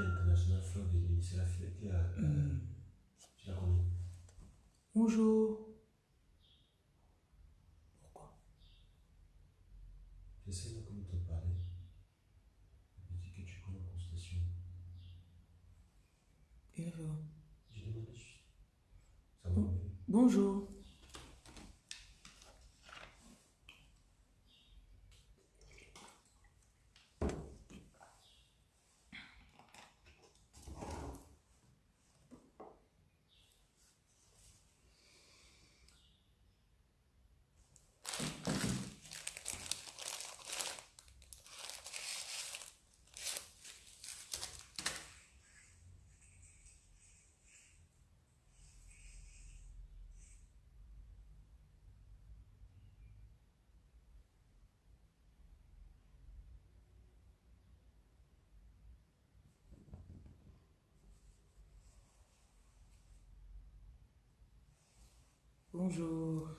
International c'est la qui a. euh, connais Bonjour. Pourquoi J'essaie de comment te parler. Je dis que tu connais Constellation. Il est là. J'ai demandé juste. Ça va mieux. Bonjour. Bonjour.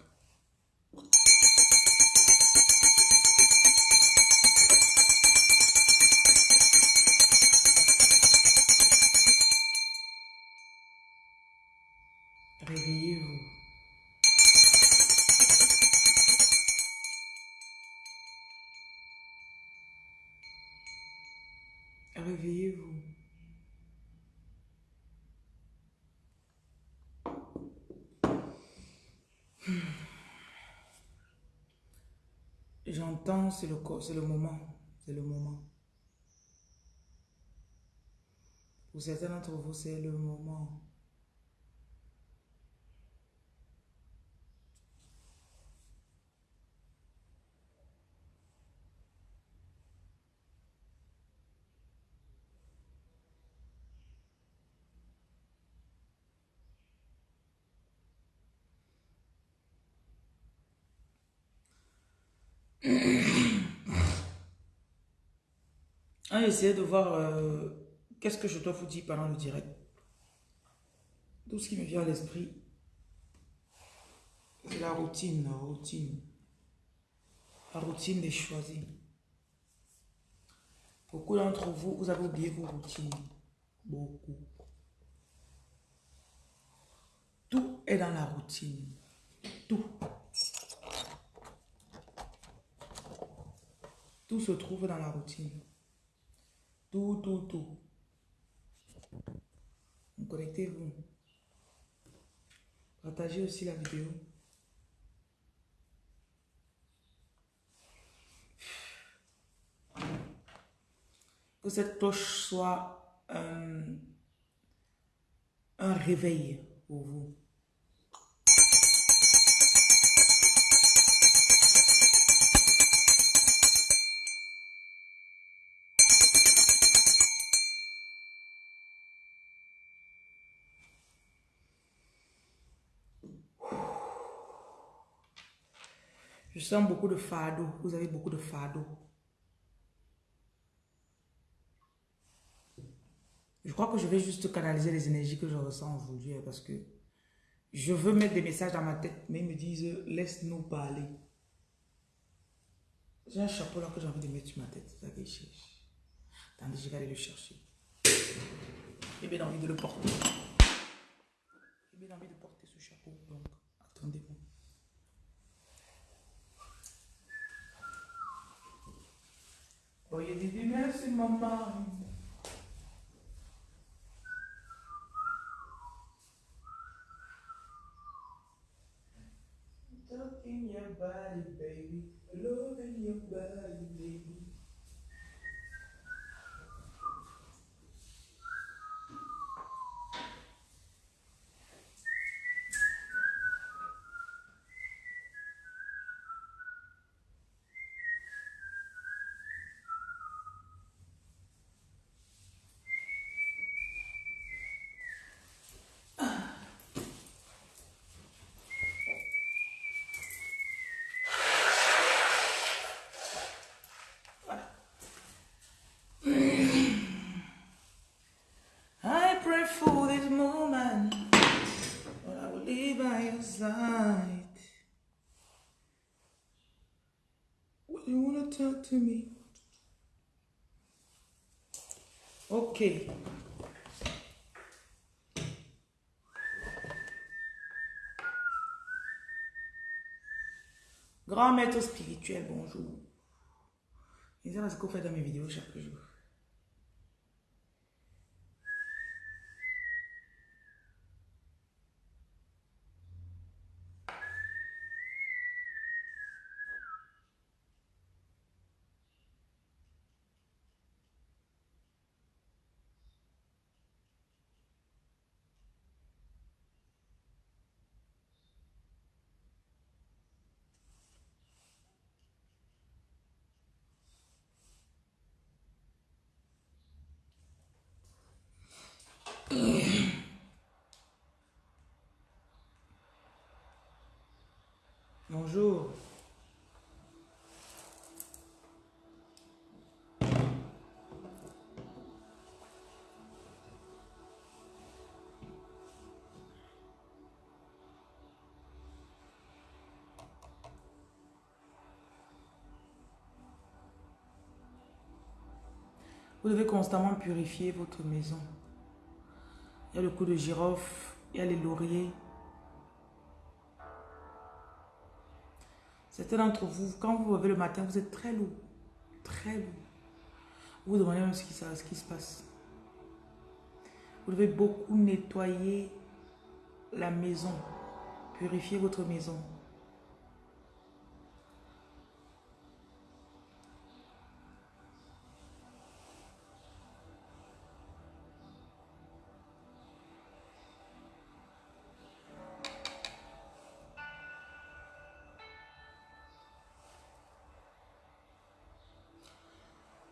C'est le, c'est le moment. C'est le moment. Pour certains d'entre vous, c'est le moment. On va essayer de voir euh, qu'est-ce que je dois vous dire pendant le direct. Tout ce qui me vient à l'esprit, c'est la routine, la routine. La routine des choisis. Beaucoup d'entre vous, vous avez oublié vos routines. Beaucoup. Tout est dans la routine. Tout. Tout se trouve dans la routine. Tout, tout, tout. Connectez-vous. Partagez aussi la vidéo. Que cette cloche soit un réveil pour vous. Je sens beaucoup de fardeau. Vous avez beaucoup de fardeau. Je crois que je vais juste canaliser les énergies que je ressens aujourd'hui hein, parce que je veux mettre des messages dans ma tête, mais ils me disent laisse-nous parler. J'ai un chapeau là que j'ai envie de mettre sur ma tête. Attendez, je vais aller le chercher. J'ai bien envie de le porter. J'ai bien envie de porter ce chapeau. Donc, Oh, you did the mess in my mind. Tucking your body, baby. Loving your body, baby. Ok. Grand maître spirituel, bonjour. Et ça, c'est ce qu'on fait dans mes vidéos chaque jour. Vous devez constamment purifier votre maison. Il y a le coup de girofle, il y a les lauriers. Certains d'entre vous, quand vous vous levez le matin, vous êtes très lourd. Très lourd. Vous vous demandez même ce qui, ce qui se passe. Vous devez beaucoup nettoyer la maison. Purifier votre maison.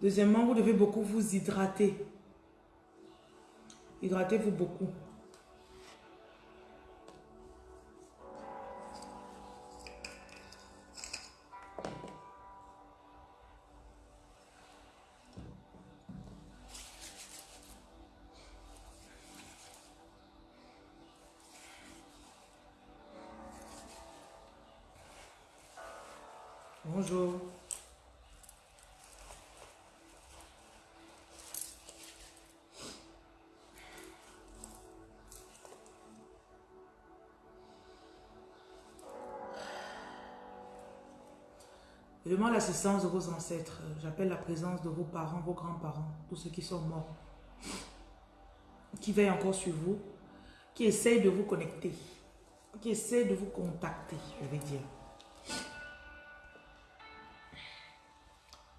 Deuxièmement, vous devez beaucoup vous hydrater. Hydratez-vous beaucoup. Bonjour. Demande l'assistance de vos ancêtres. J'appelle la présence de vos parents, vos grands-parents, tous ceux qui sont morts, qui veillent encore sur vous, qui essayent de vous connecter, qui essayent de vous contacter, je vais dire.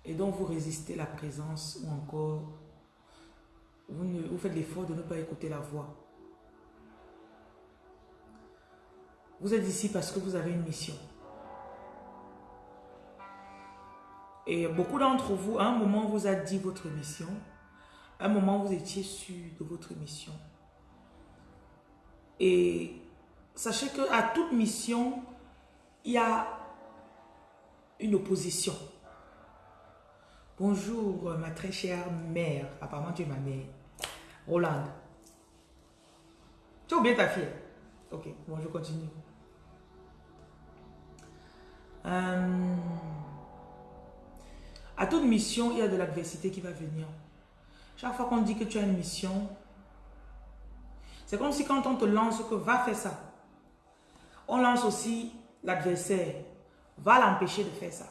Et donc vous résistez la présence ou encore vous, ne, vous faites l'effort de ne pas écouter la voix. Vous êtes ici parce que vous avez une mission. Et beaucoup d'entre vous, à un moment, vous a dit votre mission. À un moment, vous étiez sûr de votre mission. Et sachez qu'à toute mission, il y a une opposition. Bonjour, ma très chère mère. Apparemment, tu es ma mère. Roland. Tu as ta fille Ok, bon, je continue. Euh... À toute mission, il y a de l'adversité qui va venir. Chaque fois qu'on dit que tu as une mission, c'est comme si quand on te lance que va faire ça, on lance aussi l'adversaire, va l'empêcher de faire ça.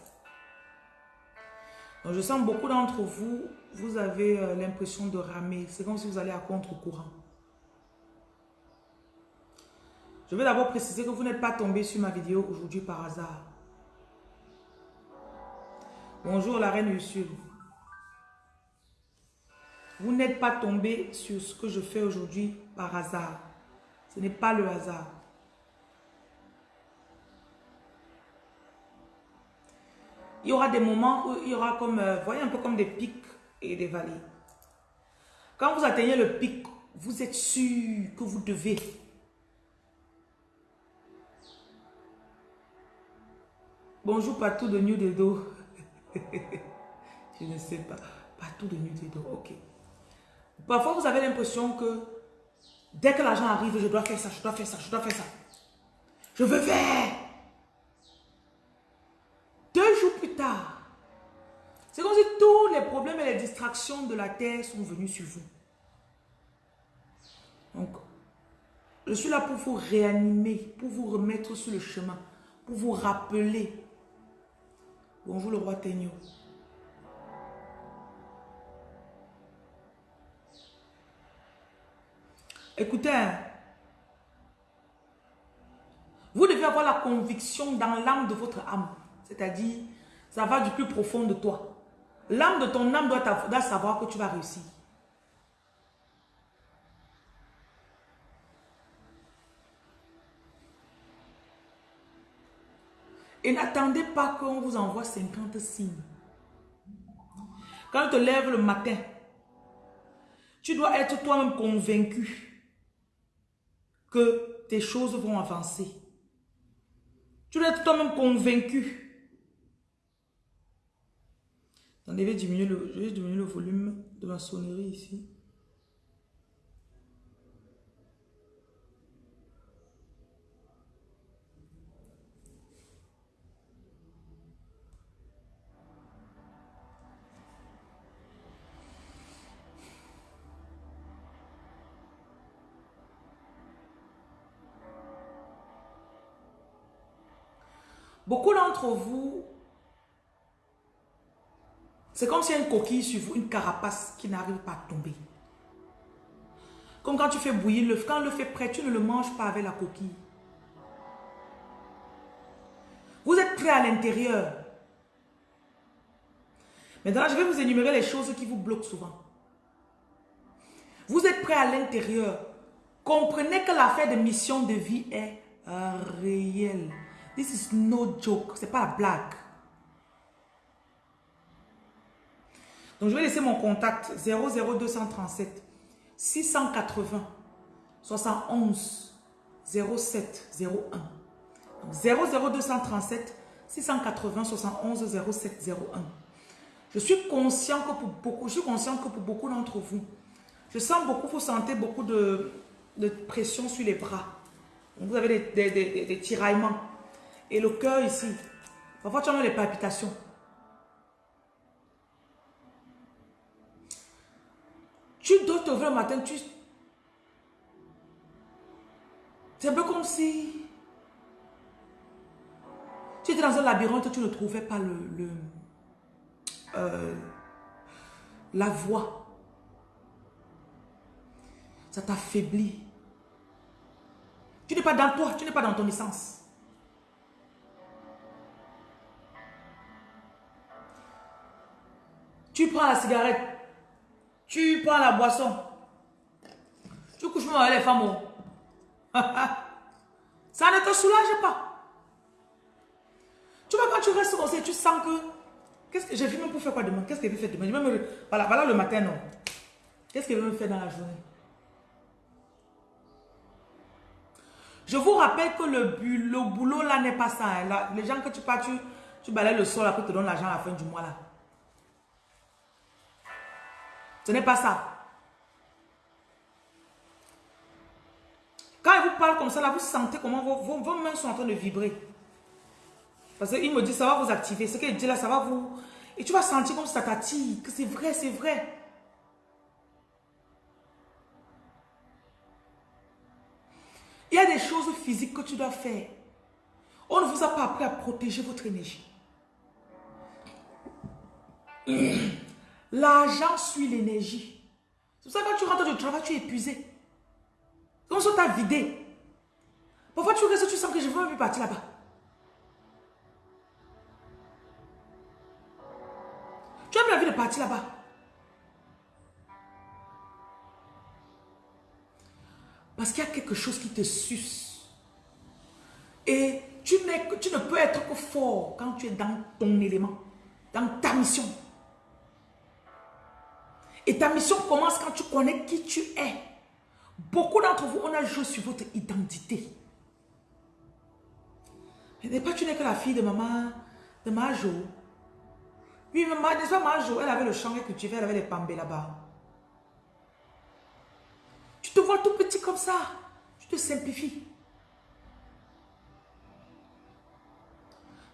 Donc je sens beaucoup d'entre vous, vous avez euh, l'impression de ramer. C'est comme si vous allez à contre-courant. Je vais d'abord préciser que vous n'êtes pas tombé sur ma vidéo aujourd'hui par hasard. Bonjour la reine Ursule. Vous n'êtes pas tombé sur ce que je fais aujourd'hui par hasard. Ce n'est pas le hasard. Il y aura des moments où il y aura comme, euh, voyez un peu comme des pics et des vallées. Quand vous atteignez le pic, vous êtes sûr que vous devez. Bonjour partout de New Dedo. je ne sais pas. Partout de nuit Ok. Parfois, vous avez l'impression que dès que l'argent arrive, je dois faire ça, je dois faire ça, je dois faire ça. Je veux faire. Deux jours plus tard, C'est comme si tous les problèmes et les distractions de la terre sont venus sur vous. Donc, je suis là pour vous réanimer, pour vous remettre sur le chemin, pour vous rappeler. Bonjour le roi Tegno. Écoutez, hein. vous devez avoir la conviction dans l'âme de votre âme. C'est-à-dire, ça va du plus profond de toi. L'âme de ton âme doit, doit savoir que tu vas réussir. Et n'attendez pas qu'on vous envoie 50 signes. Quand tu te lèves le matin, tu dois être toi-même convaincu que tes choses vont avancer. Tu dois être toi-même convaincu. Attendez, le, je vais diminuer le volume de ma sonnerie ici. Beaucoup vous, c'est comme s'il y a une coquille sur vous, une carapace qui n'arrive pas à tomber. Comme quand tu fais bouillir l'œuf, quand l'œuf est prêt, tu ne le manges pas avec la coquille. Vous êtes prêt à l'intérieur. Maintenant, je vais vous énumérer les choses qui vous bloquent souvent. Vous êtes prêt à l'intérieur. Comprenez que l'affaire de mission de vie est réelle. This is no joke. C'est pas la blague. Donc, je vais laisser mon contact 00237 680 71 07 01. Donc, 00237 680 71 07 01. Je suis conscient que pour beaucoup, je suis conscient que pour beaucoup d'entre vous, je sens beaucoup, vous sentez beaucoup de, pression sur les bras. vous avez des tiraillements. Et le cœur ici. Parfois, tu as les palpitations. Tu dois te lever le matin, tu... C'est un peu comme si... Tu étais dans un labyrinthe, tu ne trouvais pas le... euh, la voie. Ça t'affaiblit. Tu n'es pas dans toi, tu n'es pas dans ton essence. Tu prends la cigarette. Tu prends la boisson. Tu couches même avec les femmes. Oh. Ça ne te soulage pas. Tu vois, quand tu restes comme tu sens que... Qu'est-ce que j'ai même pour faire quoi demain? Qu'est-ce que je vais faire demain? Voilà, voilà le matin, non. Qu'est-ce que je vais me faire dans la journée? Je vous rappelle que le, le boulot là n'est pas ça. Hein. les gens que tu pars, tu, balayes le sol, après tu te donnes l'argent à la fin du mois là. Ce n'est pas ça. Quand il vous parle comme ça, là, vous sentez comment vos, vos, mains sont en train de vibrer. Parce qu'il me dit, ça va vous activer. Ce qu'il dit là, ça va vous... Et tu vas sentir comme ça t'attire, que c'est vrai, c'est vrai. Il y a des choses physiques que tu dois faire. On ne vous a pas appris à protéger votre énergie. L'argent suit l'énergie. C'est pour ça que quand tu rentres du travail, tu es épuisé. Comme ça, tu as vidé? Parfois, tu restes, tu sens que je ne veux même plus partir là-bas. Tu as plus envie de partir là-bas. Parce qu'il y a quelque chose qui te suce. Et tu ne peux être que fort quand tu es dans ton élément, dans ta mission. Et ta mission commence quand tu connais qui tu es. Beaucoup d'entre vous, on a joué sur votre identité. Mais pas tu n'es que la fille de maman, de Majo. Oui, maman, pas Majo Elle avait le champ que tu elle avait les pambés là-bas. Tu te vois tout petit comme ça. Tu te simplifies.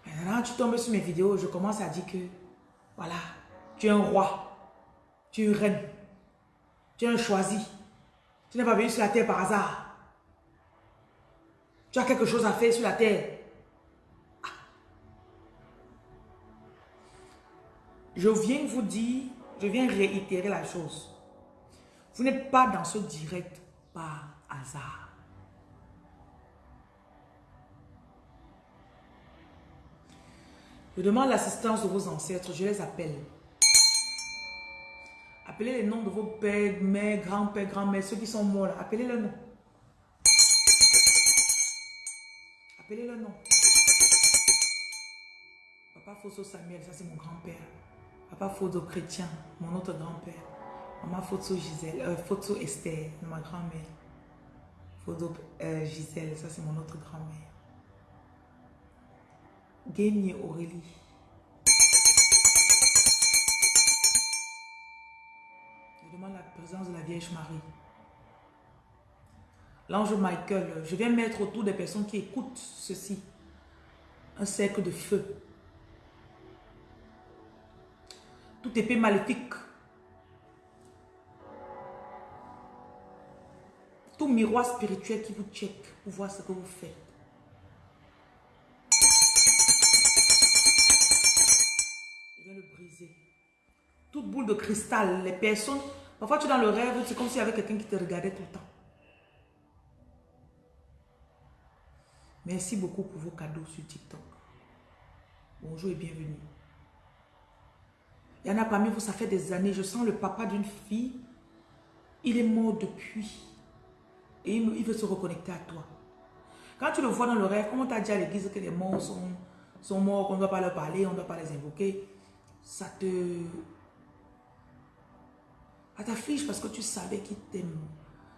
Maintenant, tu tombes sur mes vidéos, je commence à dire que, voilà, Tu es un roi. Tu es une reine. Tu es un choisi. Tu n'es pas venu sur la terre par hasard. Tu as quelque chose à faire sur la terre. Ah. Je viens vous dire, je viens réitérer la chose. Vous n'êtes pas dans ce direct par hasard. Je demande l'assistance de vos ancêtres, je les appelle. Appelez les noms de vos pères, mères, grands-pères, grands-mères, ceux qui sont morts Appelez le nom. Appelez le nom. Papa Fosso Samuel, ça c'est mon grand-père. Papa Fosso Chrétien, mon autre grand-père. Maman Fosso Gisèle, euh, Esther, ma grand-mère. Fosso euh, Gisèle, ça c'est mon autre grand-mère. Gagne Aurélie. La présence de la Vierge Marie. L'ange Michael, je viens mettre autour des personnes qui écoutent ceci un cercle de feu. Tout épée maléfique. Tout miroir spirituel qui vous check pour voir ce que vous faites. toute boule de cristal, les personnes, parfois tu es dans le rêve, c'est comme s'il y avait quelqu'un qui te regardait tout le temps. Merci beaucoup pour vos cadeaux sur TikTok. Bonjour et bienvenue. Il y en a parmi vous, ça fait des années, je sens le papa d'une fille, il est mort depuis. Et il veut se reconnecter à toi. Quand tu le vois dans le rêve, comment t'a dit à l'église que les morts sont, sont morts, qu'on ne doit pas leur parler, on ne doit pas les invoquer, ça te à ta fiche parce que tu savais qu'il t'aime.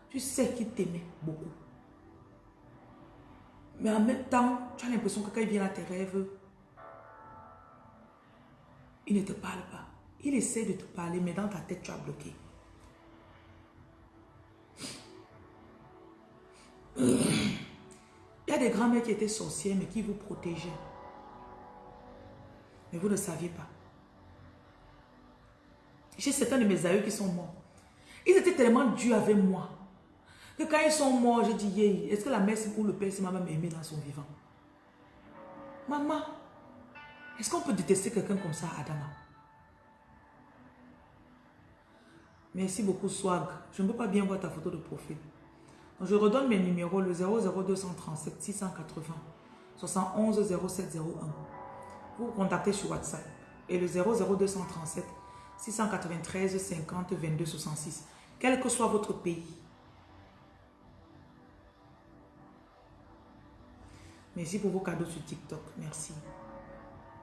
Tu sais qu'il t'aimait beaucoup. Mais en même temps, tu as l'impression que quand il vient à tes rêves, il ne te parle pas. Il essaie de te parler, mais dans ta tête, tu as bloqué. Il y a des grands-mères qui étaient sorcières, mais qui vous protégeaient. Mais vous ne saviez pas. J'ai certains de mes aïeux qui sont morts. Ils étaient tellement durs avec moi. Que quand ils sont morts, je dis, est-ce que la mère ou le père m'a même aimé dans son vivant? Maman, est-ce qu'on peut détester quelqu'un comme ça, Adama? Merci beaucoup, Swag. Je ne peux pas bien voir ta photo de profil. je redonne mes numéros, le 00237 680 71 0701. Vous vous contactez sur WhatsApp. Et le 00237 693 50 22 66. Quel que soit votre pays. Merci pour vos cadeaux sur TikTok. Merci.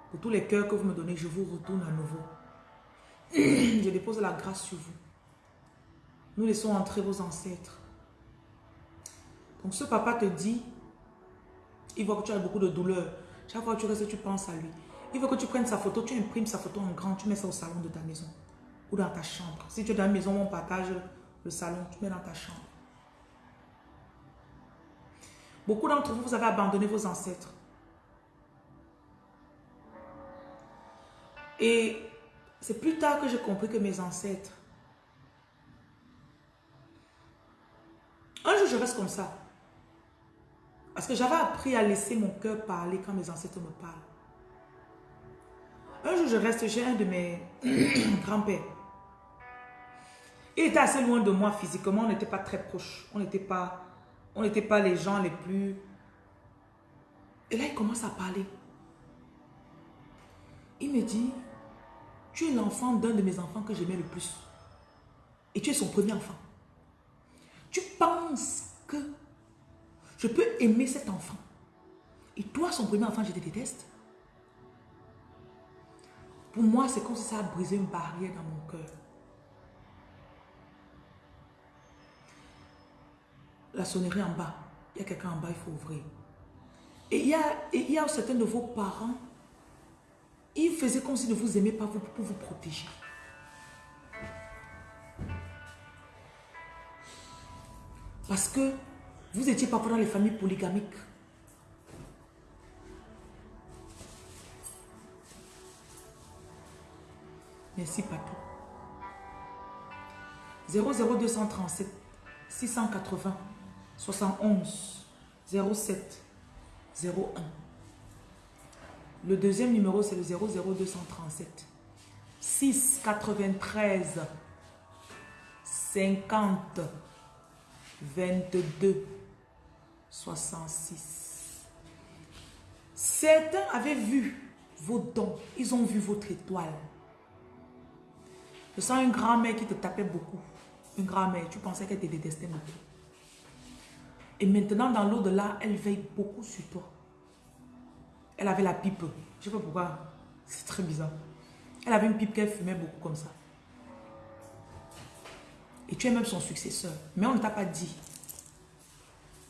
Pour tous les cœurs que vous me donnez, je vous retourne à nouveau. je dépose la grâce sur vous. Nous laissons entrer vos ancêtres. Donc ce papa te dit, il voit que tu as beaucoup de douleur. Chaque fois que tu restes, tu penses à lui. Il veut que tu prennes sa photo, tu imprimes sa photo en grand, tu mets ça au salon de ta maison ou dans ta chambre. Si tu es dans la maison, on partage le salon, tu mets dans ta chambre. Beaucoup d'entre vous, vous avez abandonné vos ancêtres. Et c'est plus tard que j'ai compris que mes ancêtres, un jour je reste comme ça. Parce que j'avais appris à laisser mon cœur parler quand mes ancêtres me parlent. Un jour, je reste chez un de mes grands-pères. Il était assez loin de moi physiquement, on n'était pas très proches. On n'était pas, les gens les plus... Et là, il commence à parler. Il me dit, tu es l'enfant d'un de mes enfants que j'aimais le plus. Et tu es son premier enfant. Tu penses que je peux aimer cet enfant. Et toi, son premier enfant, je te déteste. Pour moi, c'est comme si ça a brisé une barrière dans mon cœur. La sonnerie en bas. Il y a quelqu'un en bas, il faut ouvrir. Et il y a, il y a certains de vos parents, ils faisaient comme si ne vous aimaient pas pour vous protéger. Parce que vous étiez parfois dans les familles polygamiques. Merci, Patou. 00237 680 71 07 01. Le deuxième numéro, c'est le 00237 6 93 50 22 66. Certains avaient vu vos dons. Ils ont vu votre étoile. Je sens une grand-mère qui te tapait beaucoup. Une grand-mère, tu pensais qu'elle te détestait beaucoup. Et maintenant, dans l'au-delà, elle veille beaucoup sur toi. Elle avait la pipe. Je ne sais pas pourquoi. C'est très bizarre. Elle avait une pipe qu'elle fumait beaucoup comme ça. Et tu es même son successeur. Mais on ne t'a pas dit.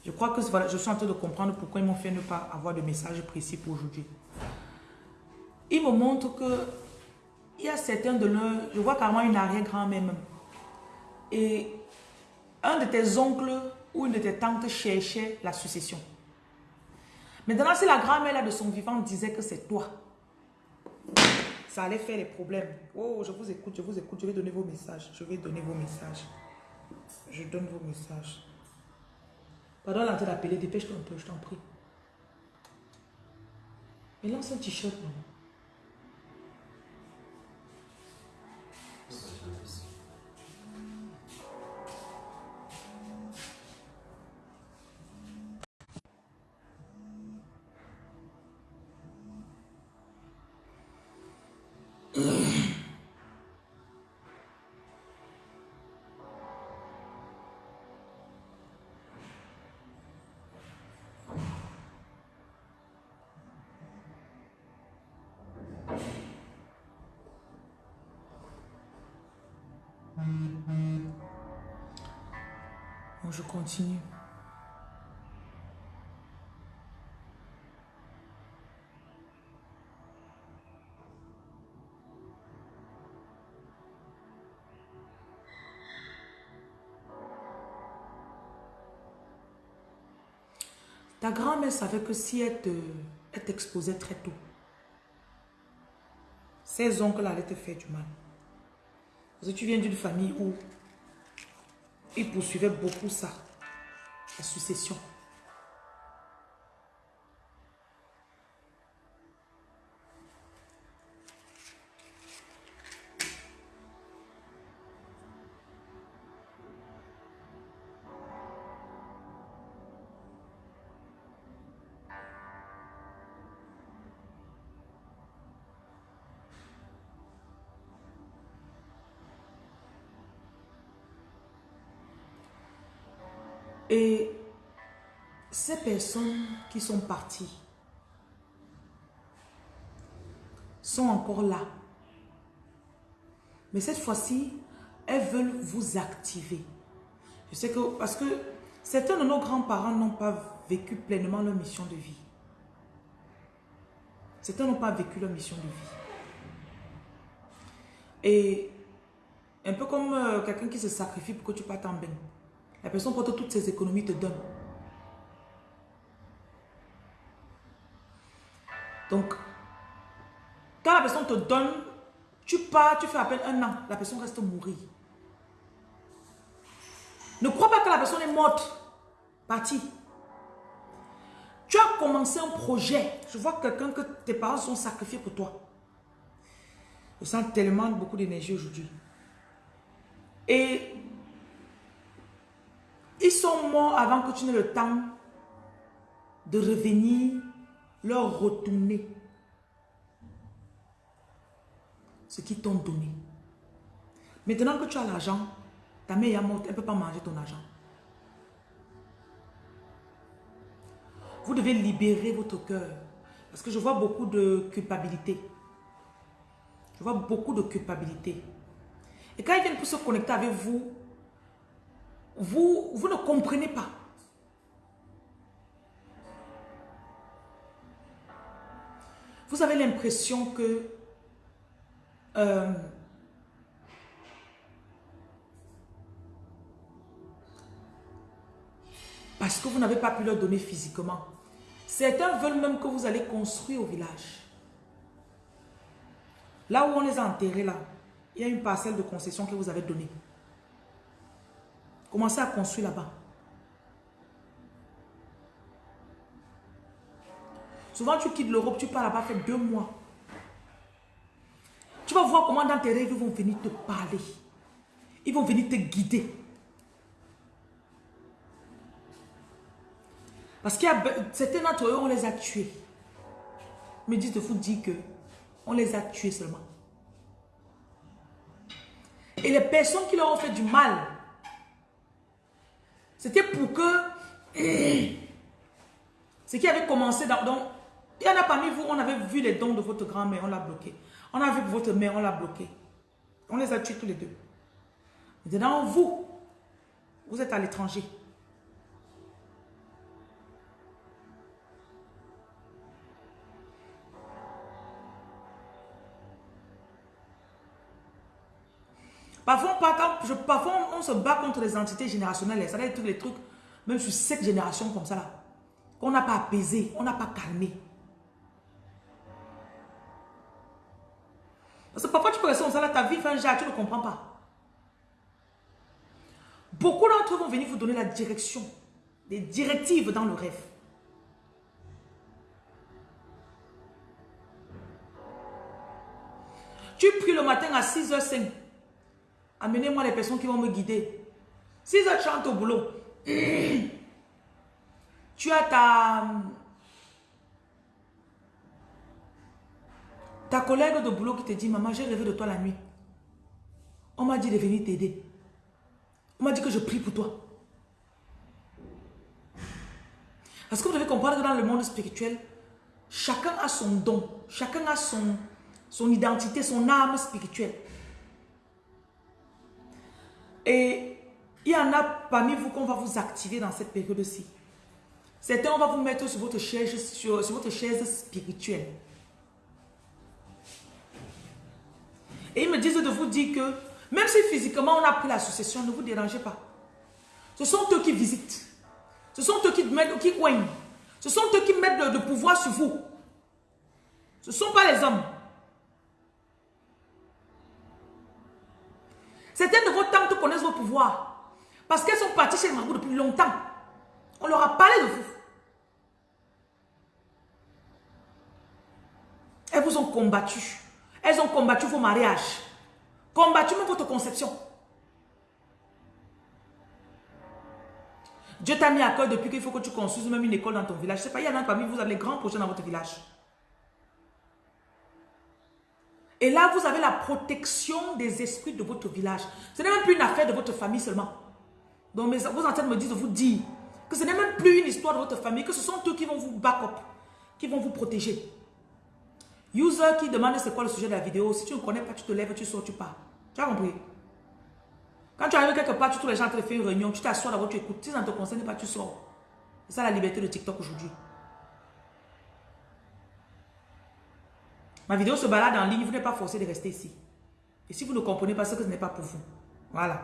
Je crois que je suis en train de comprendre pourquoi ils m'ont fait ne pas avoir de message précis pour aujourd'hui. Ils me montrent que il y a certains de leurs... Je vois carrément une arrière-grand-mère même. Et un de tes oncles ou une de tes tantes cherchait la succession. Maintenant, si la grand-mère de son vivant disait que c'est toi, ça allait faire des problèmes. Oh, je vous écoute, je vous écoute, je vais donner vos messages. Je vais donner vos messages. Je donne vos messages. Pardon, l'entrée d'appeler, dépêche-toi un peu, je t'en prie. Mais lance un t-shirt, je continue. Ta grand-mère savait que si elle t'exposait très tôt, ses oncles allaient te faire du mal. Parce que tu viens d'une famille où il poursuivait beaucoup ça, la succession. Qui sont parties sont encore là. Mais cette fois-ci, elles veulent vous activer. Je sais que, parce que certains de nos grands-parents n'ont pas vécu pleinement leur mission de vie. Certains n'ont pas vécu leur mission de vie. Et un peu comme euh, quelqu'un qui se sacrifie pour que tu partes en bain. La personne porte toutes ses économies, te donne. Donc, quand la personne te donne, tu pars, tu fais appel un an, la personne reste mourir. Ne crois pas que la personne est morte, partie. Tu as commencé un projet. Je vois quelqu'un que tes parents sont sacrifiés pour toi. Je sens tellement beaucoup d'énergie aujourd'hui. Et ils sont morts avant que tu n'aies le temps de revenir, leur retourner ce qu'ils t'ont donné. Maintenant que tu as l'argent, ta mère est morte, elle ne peut pas manger ton argent. Vous devez libérer votre cœur. Parce que je vois beaucoup de culpabilité. Je vois beaucoup de culpabilité. Et quand ils viennent pour se connecter avec vous, vous, vous ne comprenez pas. Vous avez l'impression que euh, parce que vous n'avez pas pu leur donner physiquement. Certains veulent même que vous allez construire au village. Là où on les a enterrés là, il y a une parcelle de concession que vous avez donnée. Commencez à construire là-bas. Souvent, tu quittes l'Europe, tu pars là-bas, fait deux mois. Tu vas voir comment dans tes rêves, ils vont venir te parler. Ils vont venir te guider. Parce qu'il y a certains d'entre eux, on les a tués. Mais dites de vous dire que on les a tués seulement. Et les personnes qui leur ont fait du mal, c'était pour que ce qui avait commencé dans... il y en a parmi vous, on avait vu les dons de votre grand-mère, on l'a bloqué. On a vu votre mère, on l'a bloqué. On les a tués tous les deux. Maintenant, vous, vous êtes à l'étranger. Parfois, on se bat contre les entités générationnelles. Ça être tous les trucs, même sur cette génération comme ça, là, qu'on n'a pas apaisé, on n'a pas calmé. Parce que parfois, tu peux rester ça, là, ta vie fait un tu ne comprends pas. Beaucoup d'entre eux vont venir vous donner la direction, des directives dans le rêve. Tu pries le matin à 6h05. Amenez-moi les personnes qui vont me guider. 6h chante au boulot. tu as ta... Ta collègue de boulot qui te dit, maman, j'ai rêvé de toi la nuit. On m'a dit de venir t'aider. On m'a dit que je prie pour toi. Parce que vous devez comprendre que dans le monde spirituel, chacun a son don. Chacun a son, son identité, son âme spirituelle. Et il y en a parmi vous qu'on va vous activer dans cette période-ci. Certains, on va vous mettre sur votre chaise, sur, votre chaise spirituelle. Et ils me disent de vous dire que, même si physiquement on a pris la succession, ne vous dérangez pas. Ce sont eux qui visitent. Ce sont eux qui mettent, qui coignent. Ce sont eux qui mettent le, le pouvoir sur vous. Ce ne sont pas les hommes. Certaines de vos tantes connaissent vos pouvoirs. Parce qu'elles sont parties chez le marabout depuis longtemps. On leur a parlé de vous. Elles vous ont combattu. Elles ont combattu vos mariages. Combattu même votre conception. Dieu t'a mis à cœur depuis qu'il faut que tu construises même une école dans ton village. Je ne sais pas, il y en a parmi vous, vous avez les grands projets dans votre village. Et là, vous avez la protection des esprits de votre village. Ce n'est même plus une affaire de votre famille seulement. Donc, vos ancêtres me disent vous dire que ce n'est même plus une histoire de votre famille, que ce sont eux qui vont vous back up, qui vont vous protéger. User qui demande c'est quoi le sujet de la vidéo, si tu ne connais pas, tu te lèves, tu sors, tu pars. Tu as compris? Quand tu arrives quelque part, tu trouves les gens qui font une réunion, tu t'assois d'abord, tu écoutes. Si ça ne te concerne pas, tu sors. C'est ça la liberté de TikTok aujourd'hui. Ma vidéo se balade en ligne, vous n'êtes pas forcé de rester ici. Et si vous ne comprenez pas, ce que ce n'est pas pour vous. Voilà.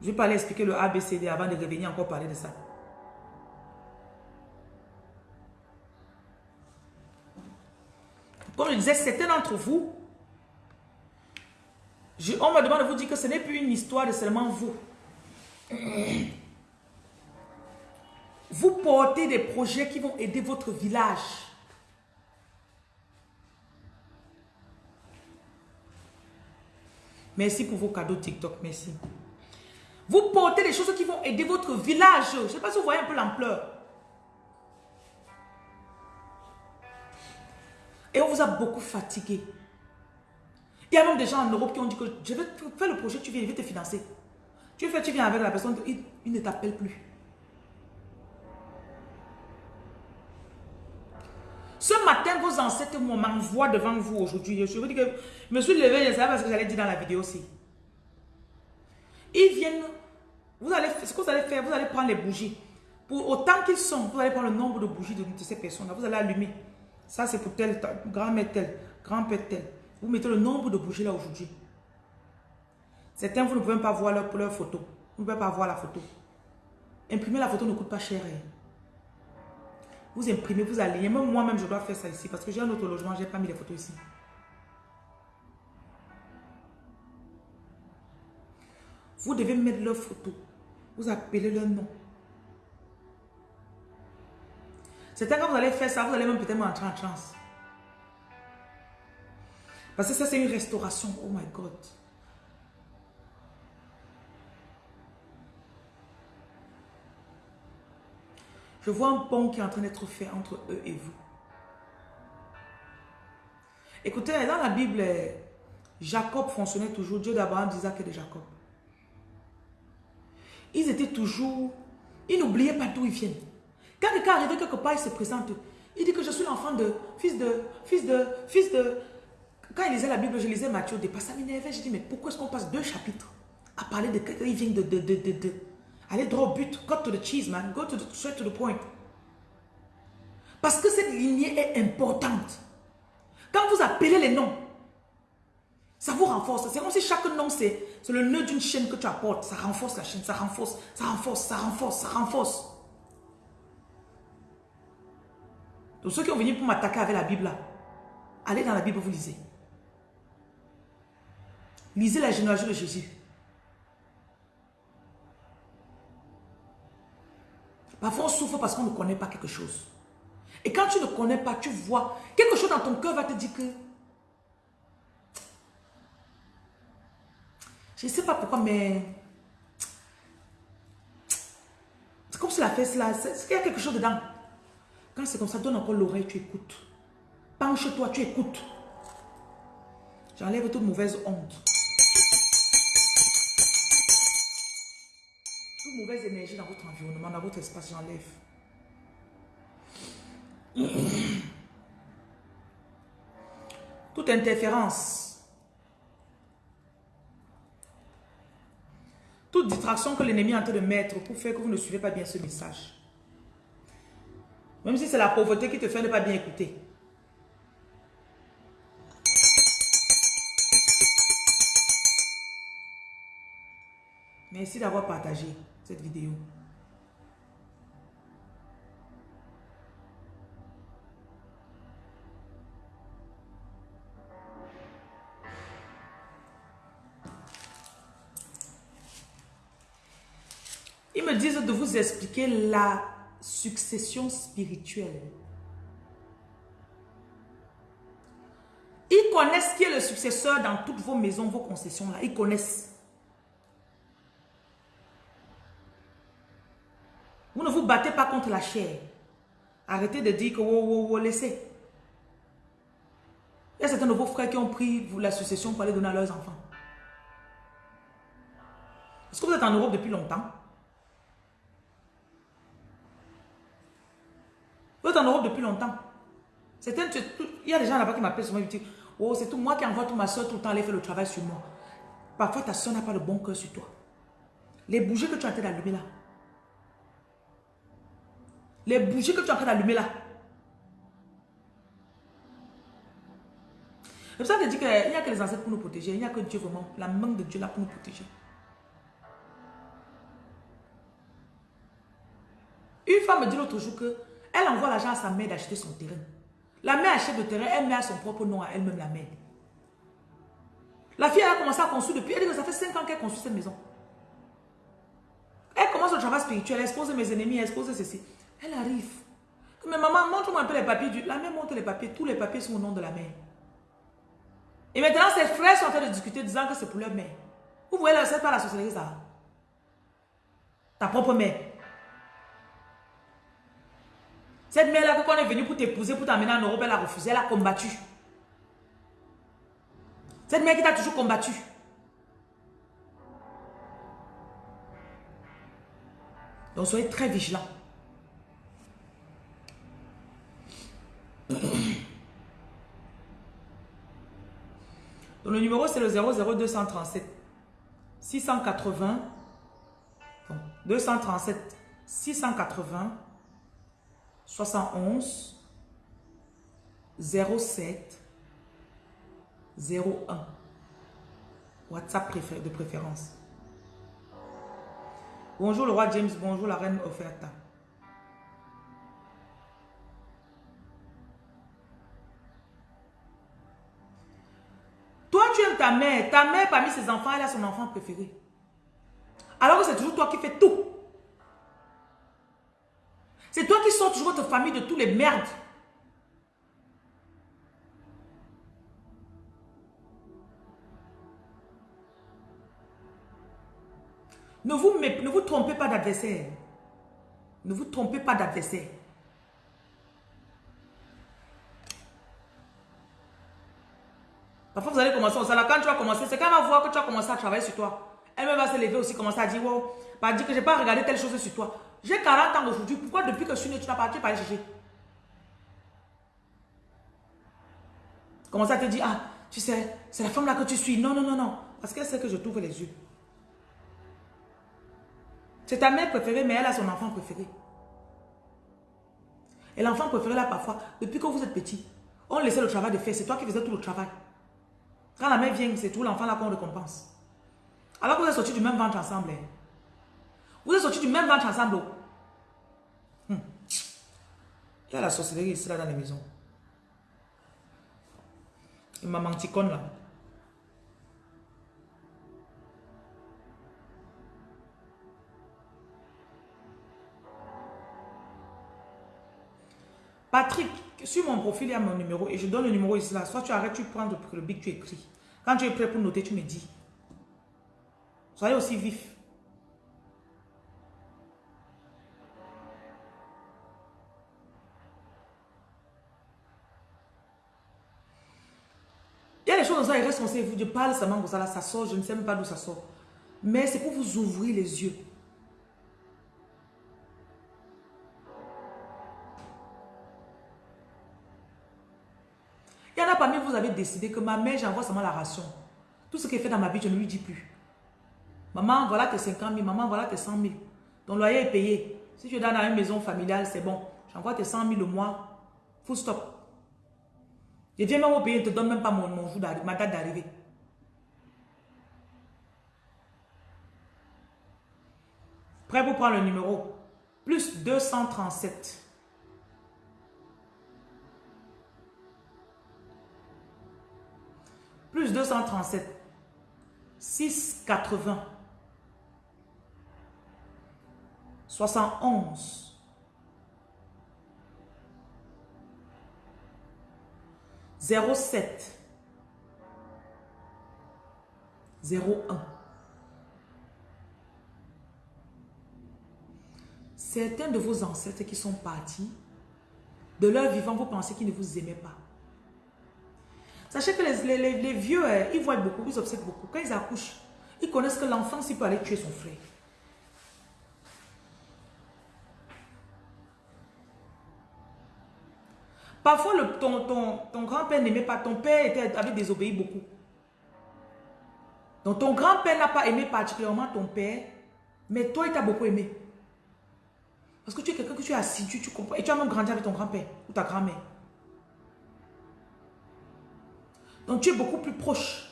Je ne vais pas aller expliquer le ABCD avant de revenir encore parler de ça. Comme je disais, certains d'entre vous, on me demande de vous dire que ce n'est plus une histoire de seulement vous. Vous portez des projets qui vont aider votre village. Merci pour vos cadeaux TikTok, merci. Vous portez des choses qui vont aider votre village. Je ne sais pas si vous voyez un peu l'ampleur. Et on vous a beaucoup fatigué. Il y a même des gens en Europe qui ont dit que je vais faire le projet, tu viens, je vais te financer. Tu fais, tu viens avec la personne, il, ne t'appelle plus. Ce matin, vos ancêtres m'envoient devant vous aujourd'hui. Je vous dis que je me suis levé, je savais pas ce que j'allais dire dans la vidéo aussi. Ils viennent, vous allez, ce que vous allez faire, vous allez prendre les bougies. Pour autant qu'ils sont, vous allez prendre le nombre de bougies de, ces personnes-là. Vous allez allumer. Ça, c'est pour tel, grand-mère tel, grand-père tel. Vous mettez le nombre de bougies là aujourd'hui. Certains, vous ne pouvez pas voir leur, leur photo. Vous ne pouvez pas voir la photo. Imprimer la photo ne coûte pas cher. Hein. Vous imprimez, vous alignez. Même moi-même, je dois faire ça ici parce que j'ai un autre logement, je n'ai pas mis les photos ici. Vous devez mettre leurs photos. Vous appelez leur nom. C'est quand vous allez faire ça, vous allez même peut-être entrer en transe. Parce que ça, c'est une restauration. Oh my God. Je vois un pont qui est en train d'être fait entre eux et vous. Écoutez, dans la Bible, Jacob fonctionnait toujours. Dieu d'Abraham, d'Isaac et de Jacob. Ils étaient toujours... Ils n'oubliaient pas d'où ils viennent. Quand quelqu'un arrivait quelque part, il se présente. Il dit que je suis l'enfant de, fils de, fils de, fils de... Quand il lisait la Bible, je lisais Matthieu, au ça m'énervait. Je dis, mais pourquoi est-ce qu'on passe deux chapitres à parler de quelqu'un? Qui vient de, de, de, de, de... Allez droit au but. Go to the cheese, man. Go to the, straight to the point. Parce que cette lignée est importante. Quand vous appelez les noms, ça vous renforce. C'est comme si chaque nom, c'est le nœud d'une chaîne que tu apportes. Ça renforce la chaîne, ça renforce, ça renforce, ça renforce, ça renforce. Donc ceux qui ont venu pour m'attaquer avec la Bible là, allez dans la Bible, vous lisez. Lisez la généalogie de Jésus. Parfois on souffre parce qu'on ne connaît pas quelque chose. Et quand tu ne connais pas, tu vois, quelque chose dans ton cœur va te dire que Je ne sais pas pourquoi, mais... C'est comme si la fesse là, il y a quelque chose dedans. Quand c'est comme ça, donne encore l'oreille, tu écoutes. Penche-toi, tu écoutes. J'enlève toute mauvaise honte. Toute mauvaise énergie dans votre environnement, dans votre espace, j'enlève. Toute interférence Toute distraction que l'ennemi est en train de mettre pour faire que vous ne suivez pas bien ce message. Même si c'est la pauvreté qui te fait ne pas bien écouter. Merci d'avoir partagé cette vidéo. disent de vous expliquer la succession spirituelle. Ils connaissent qui est le successeur dans toutes vos maisons, vos concessions là. Ils connaissent. Vous ne vous battez pas contre la chair. Arrêtez de dire que vous oh, oh, laissez. Il y a certains de vos frères qui ont pris la succession pour aller donner à leurs enfants. Est-ce que vous êtes en Europe depuis longtemps? En Europe depuis longtemps. il y a des gens là-bas qui m'appellent souvent et me disent Oh, c'est tout moi qui envoie toute ma soeur tout le temps aller faire le travail sur moi. Parfois, ta soeur n'a pas le bon cœur sur toi. Les bougies que tu es en train d'allumer là. Les bougies que tu es en train d'allumer là. C'est ça que je dis qu'il n'y a que les ancêtres pour nous protéger. Il n'y a que Dieu vraiment, la main de Dieu là pour nous protéger. Une femme me dit l'autre jour que elle envoie l'argent à sa mère d'acheter son terrain. La mère achète le terrain, elle met à son propre nom à elle-même la mère. La fille, elle a commencé à construire depuis, elle dit que ça fait 5 ans qu'elle construit cette maison. Elle commence le travail spirituel, elle expose mes ennemis, elle expose ceci. Elle arrive. Mais maman, montre-moi un peu les papiers. La mère montre les papiers, tous les papiers sont au nom de la mère. Et maintenant, ses frères sont en train de discuter, disant que c'est pour leur mère. Vous voyez, c'est pas la société ça. Ta propre mère. Cette mère-là, quand on est venu pour t'épouser, pour t'amener en Europe, elle a refusé, elle a combattu. Cette mère qui t'a toujours combattu. Donc soyez très vigilants. Donc le numéro c'est le 00237 680 237 680 71 07 01. WhatsApp de préférence. Bonjour le roi James, bonjour la reine Offerta. Toi, tu aimes ta mère. Ta mère, parmi ses enfants, elle a son enfant préféré. c'est toujours toi qui fais tout. C'est toi qui sors toujours votre famille de tous les merdes. Ne vous, ne vous trompez pas d'adversaire. Ne vous trompez pas d'adversaire. Parfois, vous allez commencer au salaire. Quand tu vas commencer, c'est quand elle va voir que tu as commencé à travailler sur toi. Elle-même va se lever aussi, commencer à dire, wow, pas dire que je n'ai pas regardé telle chose sur toi. J'ai 40 ans aujourd'hui. Pourquoi depuis que je suis né, tu n'as pas, tu pas allé chercher Commence à te dire, ah, tu sais, c'est la femme là que tu suis. Non, non, non, non. Parce qu'elle sait que je t'ouvre les yeux. C'est ta mère préférée, mais elle a son enfant préféré. Et l'enfant préféré là, parfois, depuis que vous êtes petit, on laissait le travail de faire. C'est toi qui faisais tout le travail. Quand la mère vient, c'est tout l'enfant là qu'on récompense. Alors que vous êtes sortis du même ventre ensemble. Hein. Vous êtes sortis du même ventre ensemble. Hum. Il y a la sorcellerie ici là dans les maisons. Il m'a menti là. Patrick, sur mon profil, il y a mon numéro et je donne le numéro ici là. Soit tu arrêtes, tu prends le bic, tu écris. Quand tu es prêt pour noter, tu me dis. Soyez aussi vif. Y a reste vous. Je parle seulement comme ça, ça sort, je ne sais même pas d'où ça sort. Mais c'est pour vous ouvrir les yeux. Il y en a parmi vous, avez décidé que ma mère, j'envoie seulement la ration. Tout ce qu'elle fait dans ma vie, je ne lui dis plus. Maman, voilà tes 50 000. Maman, voilà tes 100 000. Ton loyer est payé. Si tu es dans une maison familiale, c'est bon. J'envoie tes 100 000 le mois. Full stop. Je viens même au pays, je ne te donne même pas mon, mon jour ma date d'arrivée. Prêt pour prendre le numéro Plus 237. plus 237, 680, 71, 07, 01. Certains de vos ancêtres qui sont partis, de leur vivant, vous pensez qu'ils ne vous aimaient pas. Sachez que les, vieux, euh, ils voient beaucoup, ils observent beaucoup. Quand ils accouchent, ils connaissent que l'enfant, s'il peut aller tuer son frère. Parfois, ton, ton, ton grand-père n'aimait pas, ton père était, avait désobéi beaucoup. Donc, ton grand-père n'a pas aimé particulièrement ton père, mais toi, il t'a beaucoup aimé. Parce que tu es quelqu'un que tu es assidu, tu comprends. Et tu as même grandi avec ton grand-père ou ta grand-mère. Donc tu es beaucoup plus proche.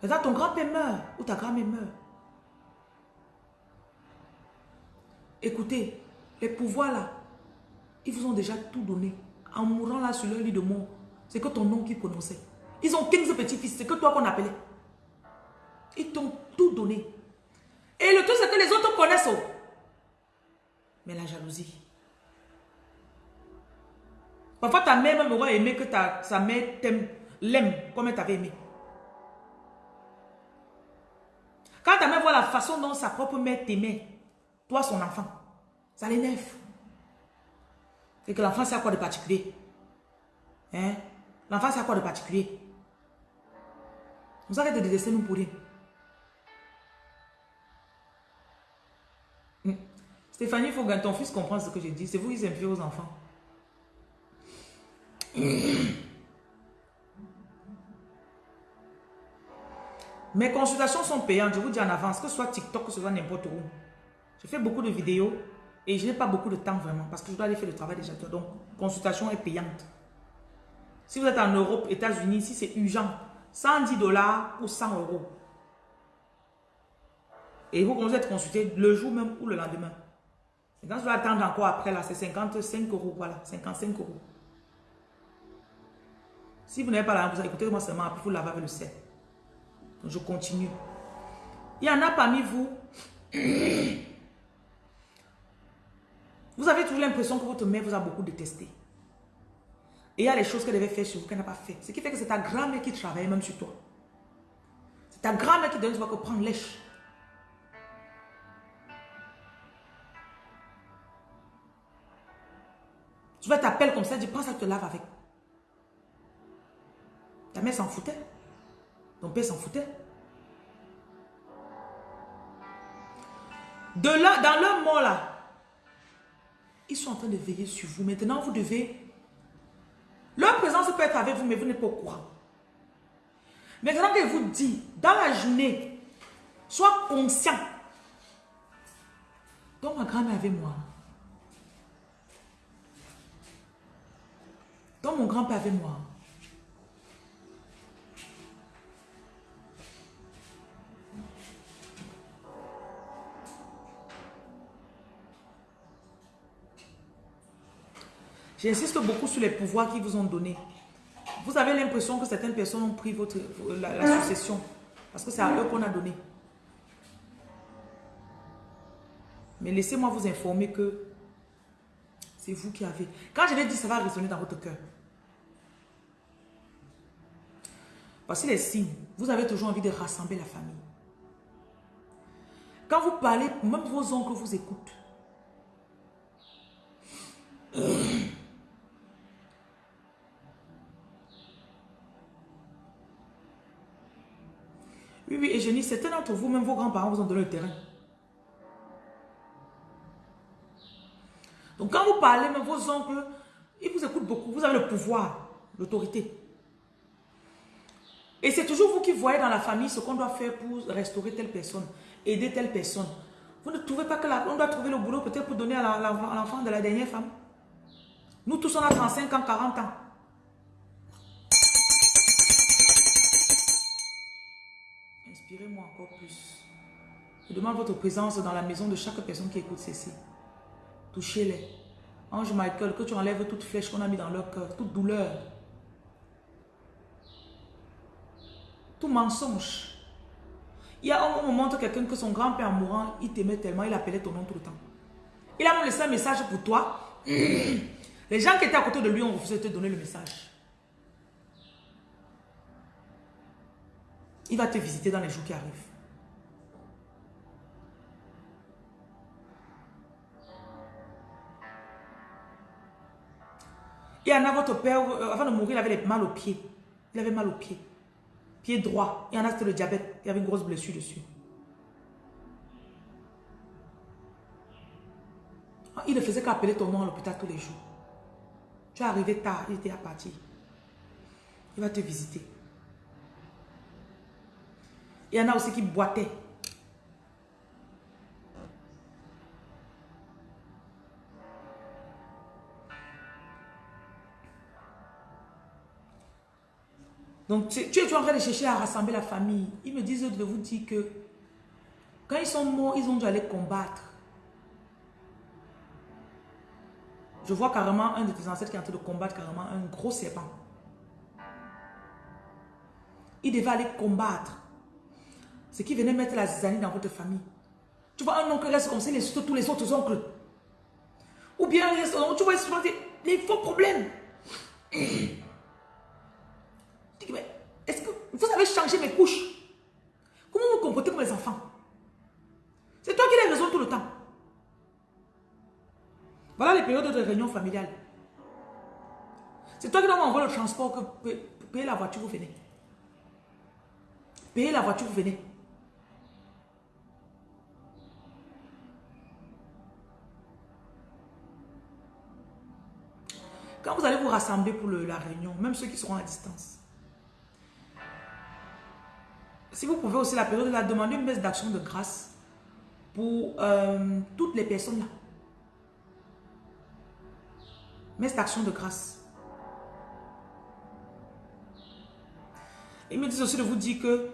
Là, ton grand-père meurt ou ta grand-mère meurt. Écoutez, les pouvoirs là, ils vous ont déjà tout donné. En mourant là sur leur lit de mort, c'est que ton nom qui prononçait. Ils ont 15 petits-fils, c'est que toi qu'on appelait. Ils t'ont tout donné. Et le truc, c'est que les autres connaissent. Oh. Mais la jalousie. Parfois, ta mère même aurait aimé que ta, sa mère t'aime, l'aime comme elle t'avait aimé. Quand ta mère voit la façon dont sa propre mère t'aimait, toi son enfant, ça l'énerve. C'est que l'enfant, c'est quoi de particulier Hein? L'enfant, c'est quoi de particulier Vous arrêtez de délaisser nous pour rien. Hmm. Stéphanie, il faut que ton fils comprenne ce que je dis. C'est vous qui aimez aux enfants. Mes consultations sont payantes, je vous dis en avance, que ce soit TikTok, que ce soit n'importe où. Je fais beaucoup de vidéos et je n'ai pas beaucoup de temps vraiment parce que je dois aller faire le travail déjà. Donc, consultation est payante. Si vous êtes en Europe, États-Unis, si c'est urgent, 110 dollars ou 100 euros. Et vous commencez à être consulté le jour même ou le lendemain. Et quand vous attendre encore après, là, c'est 55 euros, voilà, 55 euros. Si vous n'avez pas la vous écoutez-moi seulement, après vous avec le sel. Donc je continue. Il y en a parmi vous. Vous avez toujours l'impression que votre mère vous a beaucoup détesté. Et il y a les choses qu'elle devait faire sur vous qu'elle n'a pas fait. Ce qui fait que c'est ta grand-mère qui travaille même sur toi. C'est ta grand-mère qui donne, tu vas que prendre lèche. Tu vas t'appeler comme ça, dis, prends ça, te lave avec. Ta mère s'en foutait. Ton père s'en foutait. De là, dans leur mort là, ils sont en train de veiller sur vous. Maintenant, vous devez... Leur présence peut être avec vous, mais vous n'êtes pas au courant. Maintenant que vous dit, dans la journée, sois conscient. Donc ma grand-mère avec moi. Donc mon grand-père avec moi. J'insiste beaucoup sur les pouvoirs qu'ils vous ont donnés. Vous avez l'impression que certaines personnes ont pris votre, la, succession. Parce que c'est à eux qu'on a donné. Mais laissez-moi vous informer que c'est vous qui avez. Quand je vais dire, ça va résonner dans votre cœur. Voici les signes. Vous avez toujours envie de rassembler la famille. Quand vous parlez, même vos oncles vous écoutent. Oui, oui, et je dis, certains d'entre vous, même vos grands-parents vous ont donné le terrain. Donc quand vous parlez, même vos oncles, ils vous écoutent beaucoup. Vous avez le pouvoir, l'autorité. Et c'est toujours vous qui voyez dans la famille ce qu'on doit faire pour restaurer telle personne, aider telle personne. Vous ne trouvez pas que la, on doit trouver le boulot peut-être pour donner à l'enfant de la dernière femme Nous tous, on a 35 ans, 40 ans. Inspirez-moi encore plus. Je demande votre présence dans la maison de chaque personne qui écoute ceci. Touchez-les. Ange Michael, que tu enlèves toute flèche qu'on a mis dans leur cœur, toute douleur. Tout mensonge. Il y a un moment où quelqu'un que son grand-père mourant, il t'aimait tellement, il appelait ton nom tout le temps. Il a même laissé un message pour toi. Les gens qui étaient à côté de lui ont refusé de te donner le message. Il va te visiter dans les jours qui arrivent. Il y en a votre père, euh, avant de mourir, il avait mal aux pieds. Il avait mal aux pieds. Pied droit. Il y en a, c'était le diabète. Il y avait une grosse blessure dessus. Il ne faisait qu'appeler ton nom à l'hôpital tous les jours. Tu es arrivé tard, il était à partir. Il va te visiter. Il y en a aussi qui boitaient. Donc, tu, tu es en train de chercher à rassembler la famille? Ils me disent de vous dire que quand ils sont morts, ils ont dû aller combattre. Je vois carrément un de tes ancêtres qui est en train de combattre carrément un gros serpent. Il devait aller combattre. Ce qui venait mettre la zizanie dans votre famille. Tu vois, un oncle reste comme ça, il insulte tous les autres oncles. Ou bien, reste, tu vois, il les faux problèmes. Est-ce que vous avez changé mes couches? Comment vous comportez comme les enfants? C'est toi qui as raison tout le temps. Voilà les périodes de réunion familiale. C'est toi qui dois m'envoyer le transport, que payer la voiture, vous venez. Payer la voiture, vous venez. Quand vous allez vous rassembler pour la réunion, même ceux qui seront à distance, si vous pouvez aussi la période de la demander une baisse d'action de grâce pour euh, toutes les personnes là. Messe d'action de grâce. Ils me disent aussi de vous dire que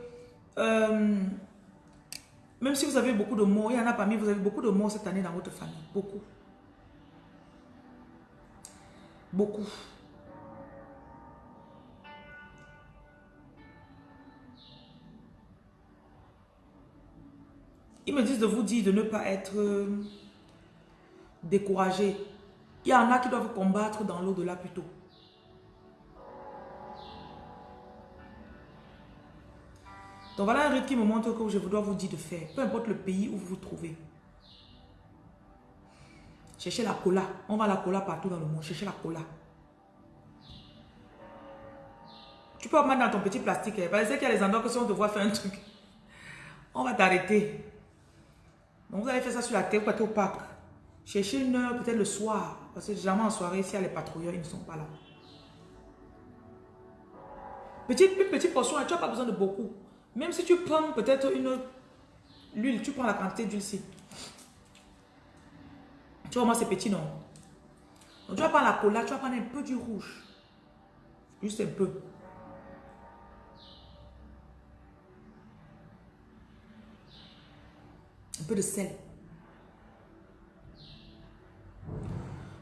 euh, même si vous avez beaucoup de morts, il y en a parmi vous avez beaucoup de morts cette année dans votre famille. Beaucoup. Beaucoup. Ils me disent de vous dire de ne pas être euh, découragé. Il y en a qui doivent combattre dans l'au-delà plutôt. Donc voilà un rite qui me montre que je dois vous dire de faire. Peu importe le pays où vous vous trouvez. Cherchez la cola. On va la cola partout dans le monde. Cherchez la cola. Tu peux mettre dans ton petit plastique. Hein. Parce qu'il y a les endroits que si on te voit faire un truc, on va t'arrêter. Donc vous allez faire ça sur la terre, vous au parc. Cherchez une heure, peut-être le soir. Parce que généralement en soirée, s'il y a les patrouilleurs, ils ne sont pas là. Petite, une petite portion, tu n'as pas besoin de beaucoup. Même si tu prends peut-être une l'huile, tu prends la quantité d'huile-ci. Tu vois, moi, c'est petit, non? Donc, tu vas prendre la cola, tu vas prendre un peu du rouge. Juste un peu. Un peu de sel.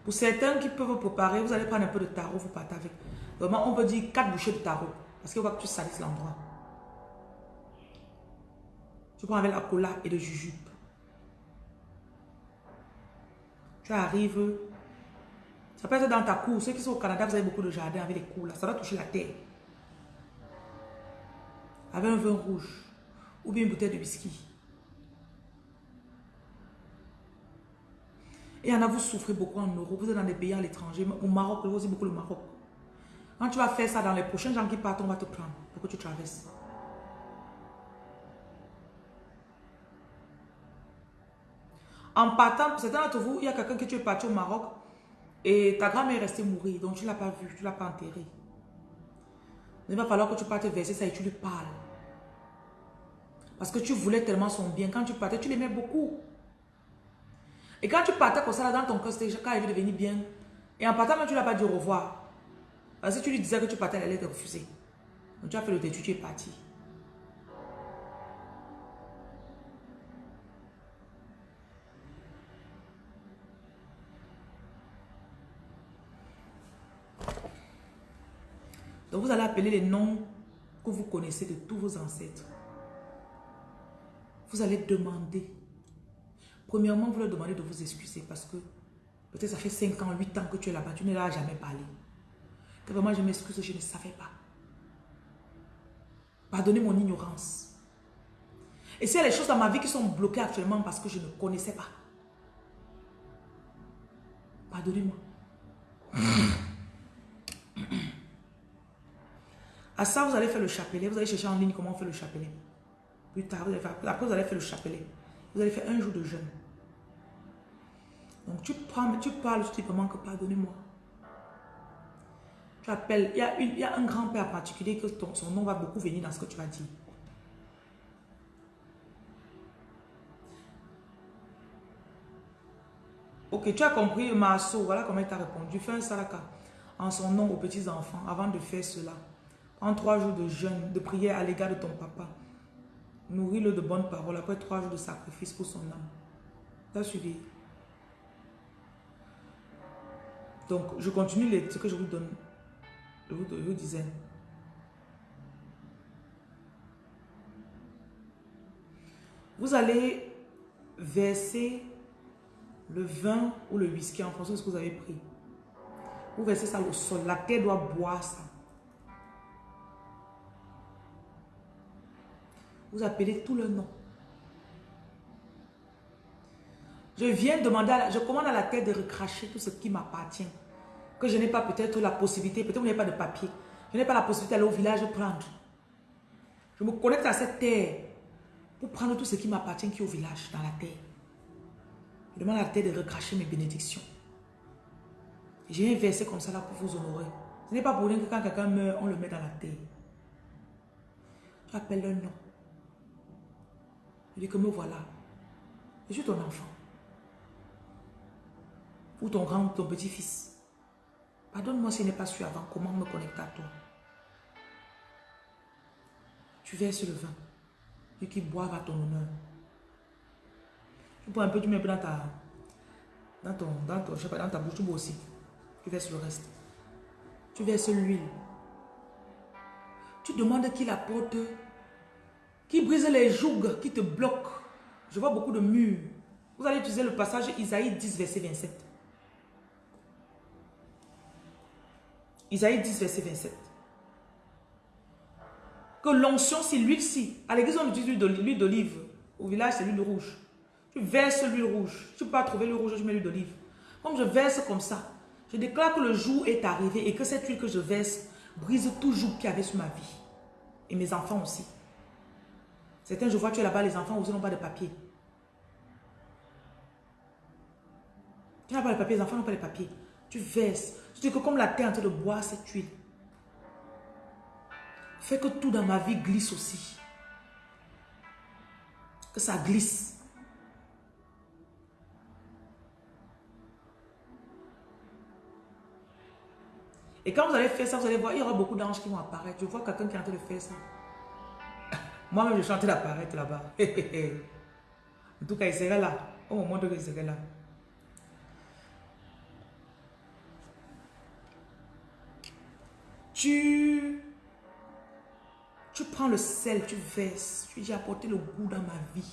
Pour certains qui peuvent préparer, vous allez prendre un peu de tarot, vous partez avec. Vraiment, on peut dire 4 bouchées de tarot. Parce qu'il faut que tu salisses l'endroit. Tu prends avec la cola et le jujube. Tu arrives. Ça peut être dans ta cour. Ceux qui sont au Canada, vous avez beaucoup de jardins avec des cours là. Ça va toucher la terre. Avec un vin rouge. Ou bien une bouteille de whisky. Et en a, vous souffrez beaucoup en Europe. Vous êtes dans des pays à l'étranger. Au Maroc, vous aussi beaucoup le Maroc. Quand tu vas faire ça dans les prochains gens qui partent, on va te prendre pour que tu traverses. En partant, certains d'entre vous, il y a quelqu'un qui tu es parti au Maroc et ta grand-mère est restée mourir, donc tu ne l'as pas vue, tu ne l'as pas enterrée. Il va falloir que tu partes verser ça et tu lui parles. Parce que tu voulais tellement son bien. Quand tu partais, tu l'aimais beaucoup. Et quand tu partais comme ça, là, dans ton cœur, c'était quand elle veut devenir bien. Et en partant, tu ne l'as pas dit au revoir. Parce que tu lui disais que tu partais, elle allait te refuser. Donc tu as fait le détour, tu es parti. Donc vous allez appeler les noms que vous connaissez de tous vos ancêtres. Vous allez demander. Premièrement, vous leur demandez de vous excuser parce que peut-être ça fait 5 ans, 8 ans que tu es là-bas, tu ne l'as jamais parlé. Que vraiment je m'excuse, je ne savais pas. Pardonnez mon ignorance. Et s'il y a des choses dans ma vie qui sont bloquées actuellement parce que je ne connaissais pas. Pardonnez-moi. À ça, vous allez faire le chapelet. Vous allez chercher en ligne comment on fait le chapelet. Plus tard, vous allez faire, après vous allez faire le chapelet. Vous allez faire un jour de jeûne. Donc tu prends, tu parles simplement que pardonnez-moi. Tu appelles, il y a, un grand-père particulier que son nom va beaucoup venir dans ce que tu vas dire. Ok, tu as compris, Maso, voilà comment il t'a répondu. Fais un saraka en son nom aux petits-enfants avant de faire cela en trois jours de jeûne, de prière à l'égard de ton papa. Nourris-le de bonnes paroles après trois jours de sacrifice pour son âme. T'as suivi? Donc, je continue ce que je vous donne. Je vous, je vous disais. Vous allez verser le vin ou le whisky en fonction de ce que vous avez pris. Vous versez ça au sol. La terre doit boire ça. Vous appelez tout le nom. Je viens demander, à je commande à la terre de recracher tout ce qui m'appartient. Que je n'ai pas peut-être la possibilité, peut-être que vous n'avez pas de papier. Je n'ai pas la possibilité d'aller au village prendre. Je me connecte à cette terre pour prendre tout ce qui m'appartient qui est au village, dans la terre. Je demande à la terre de recracher mes bénédictions. J'ai un verset comme ça là pour vous honorer. Ce n'est pas pour rien que quand quelqu'un meurt, on le met dans la terre. J'appelle le nom. Dis que me voilà. Je suis ton enfant. Ou ton grand, ton petit-fils. Pardonne-moi si je n'ai pas su avant comment me connecter à toi. Tu verses le vin. Et qui boivent à ton honneur. Tu bois un peu, tu mets dans ta, dans ton, dans ton, je sais pas, dans ta bouche, tu bois aussi. Tu verses le reste. Tu verses l'huile. Tu demandes qu'il apporte qui brise les jougs, qui te bloquent Je vois beaucoup de murs. Vous allez utiliser le passage Isaïe 10, verset 27. Isaïe 10, verset 27. Que l'onction, c'est l'huile-ci. À l'église, on utilise l'huile d'olive. Au village, c'est l'huile rouge. Tu verses l'huile rouge. Tu peux pas trouver l'huile rouge, je mets l'huile d'olive. Comme je verse comme ça, je déclare que le jour est arrivé et que cette huile que je verse brise tout joug qu'il y avait sur ma vie. Et mes enfants aussi. Certains, je vois, tu es là-bas, les enfants aussi n'ont pas de papier. Tu n'as pas de papier, les enfants n'ont pas de papier. Tu verses. Tu dis que comme la terre est en train de boire cette huile, fais que tout dans ma vie glisse aussi. Que ça glisse. Et quand vous allez faire ça, vous allez voir, il y aura beaucoup d'anges qui vont apparaître. Je vois quelqu'un qui est en train de faire ça. Moi-même, je suis en train là-bas. en tout cas, il serait là. Au moment où il serait là. Tu, tu prends le sel, tu verses. Tu dis, apporter le goût dans ma vie.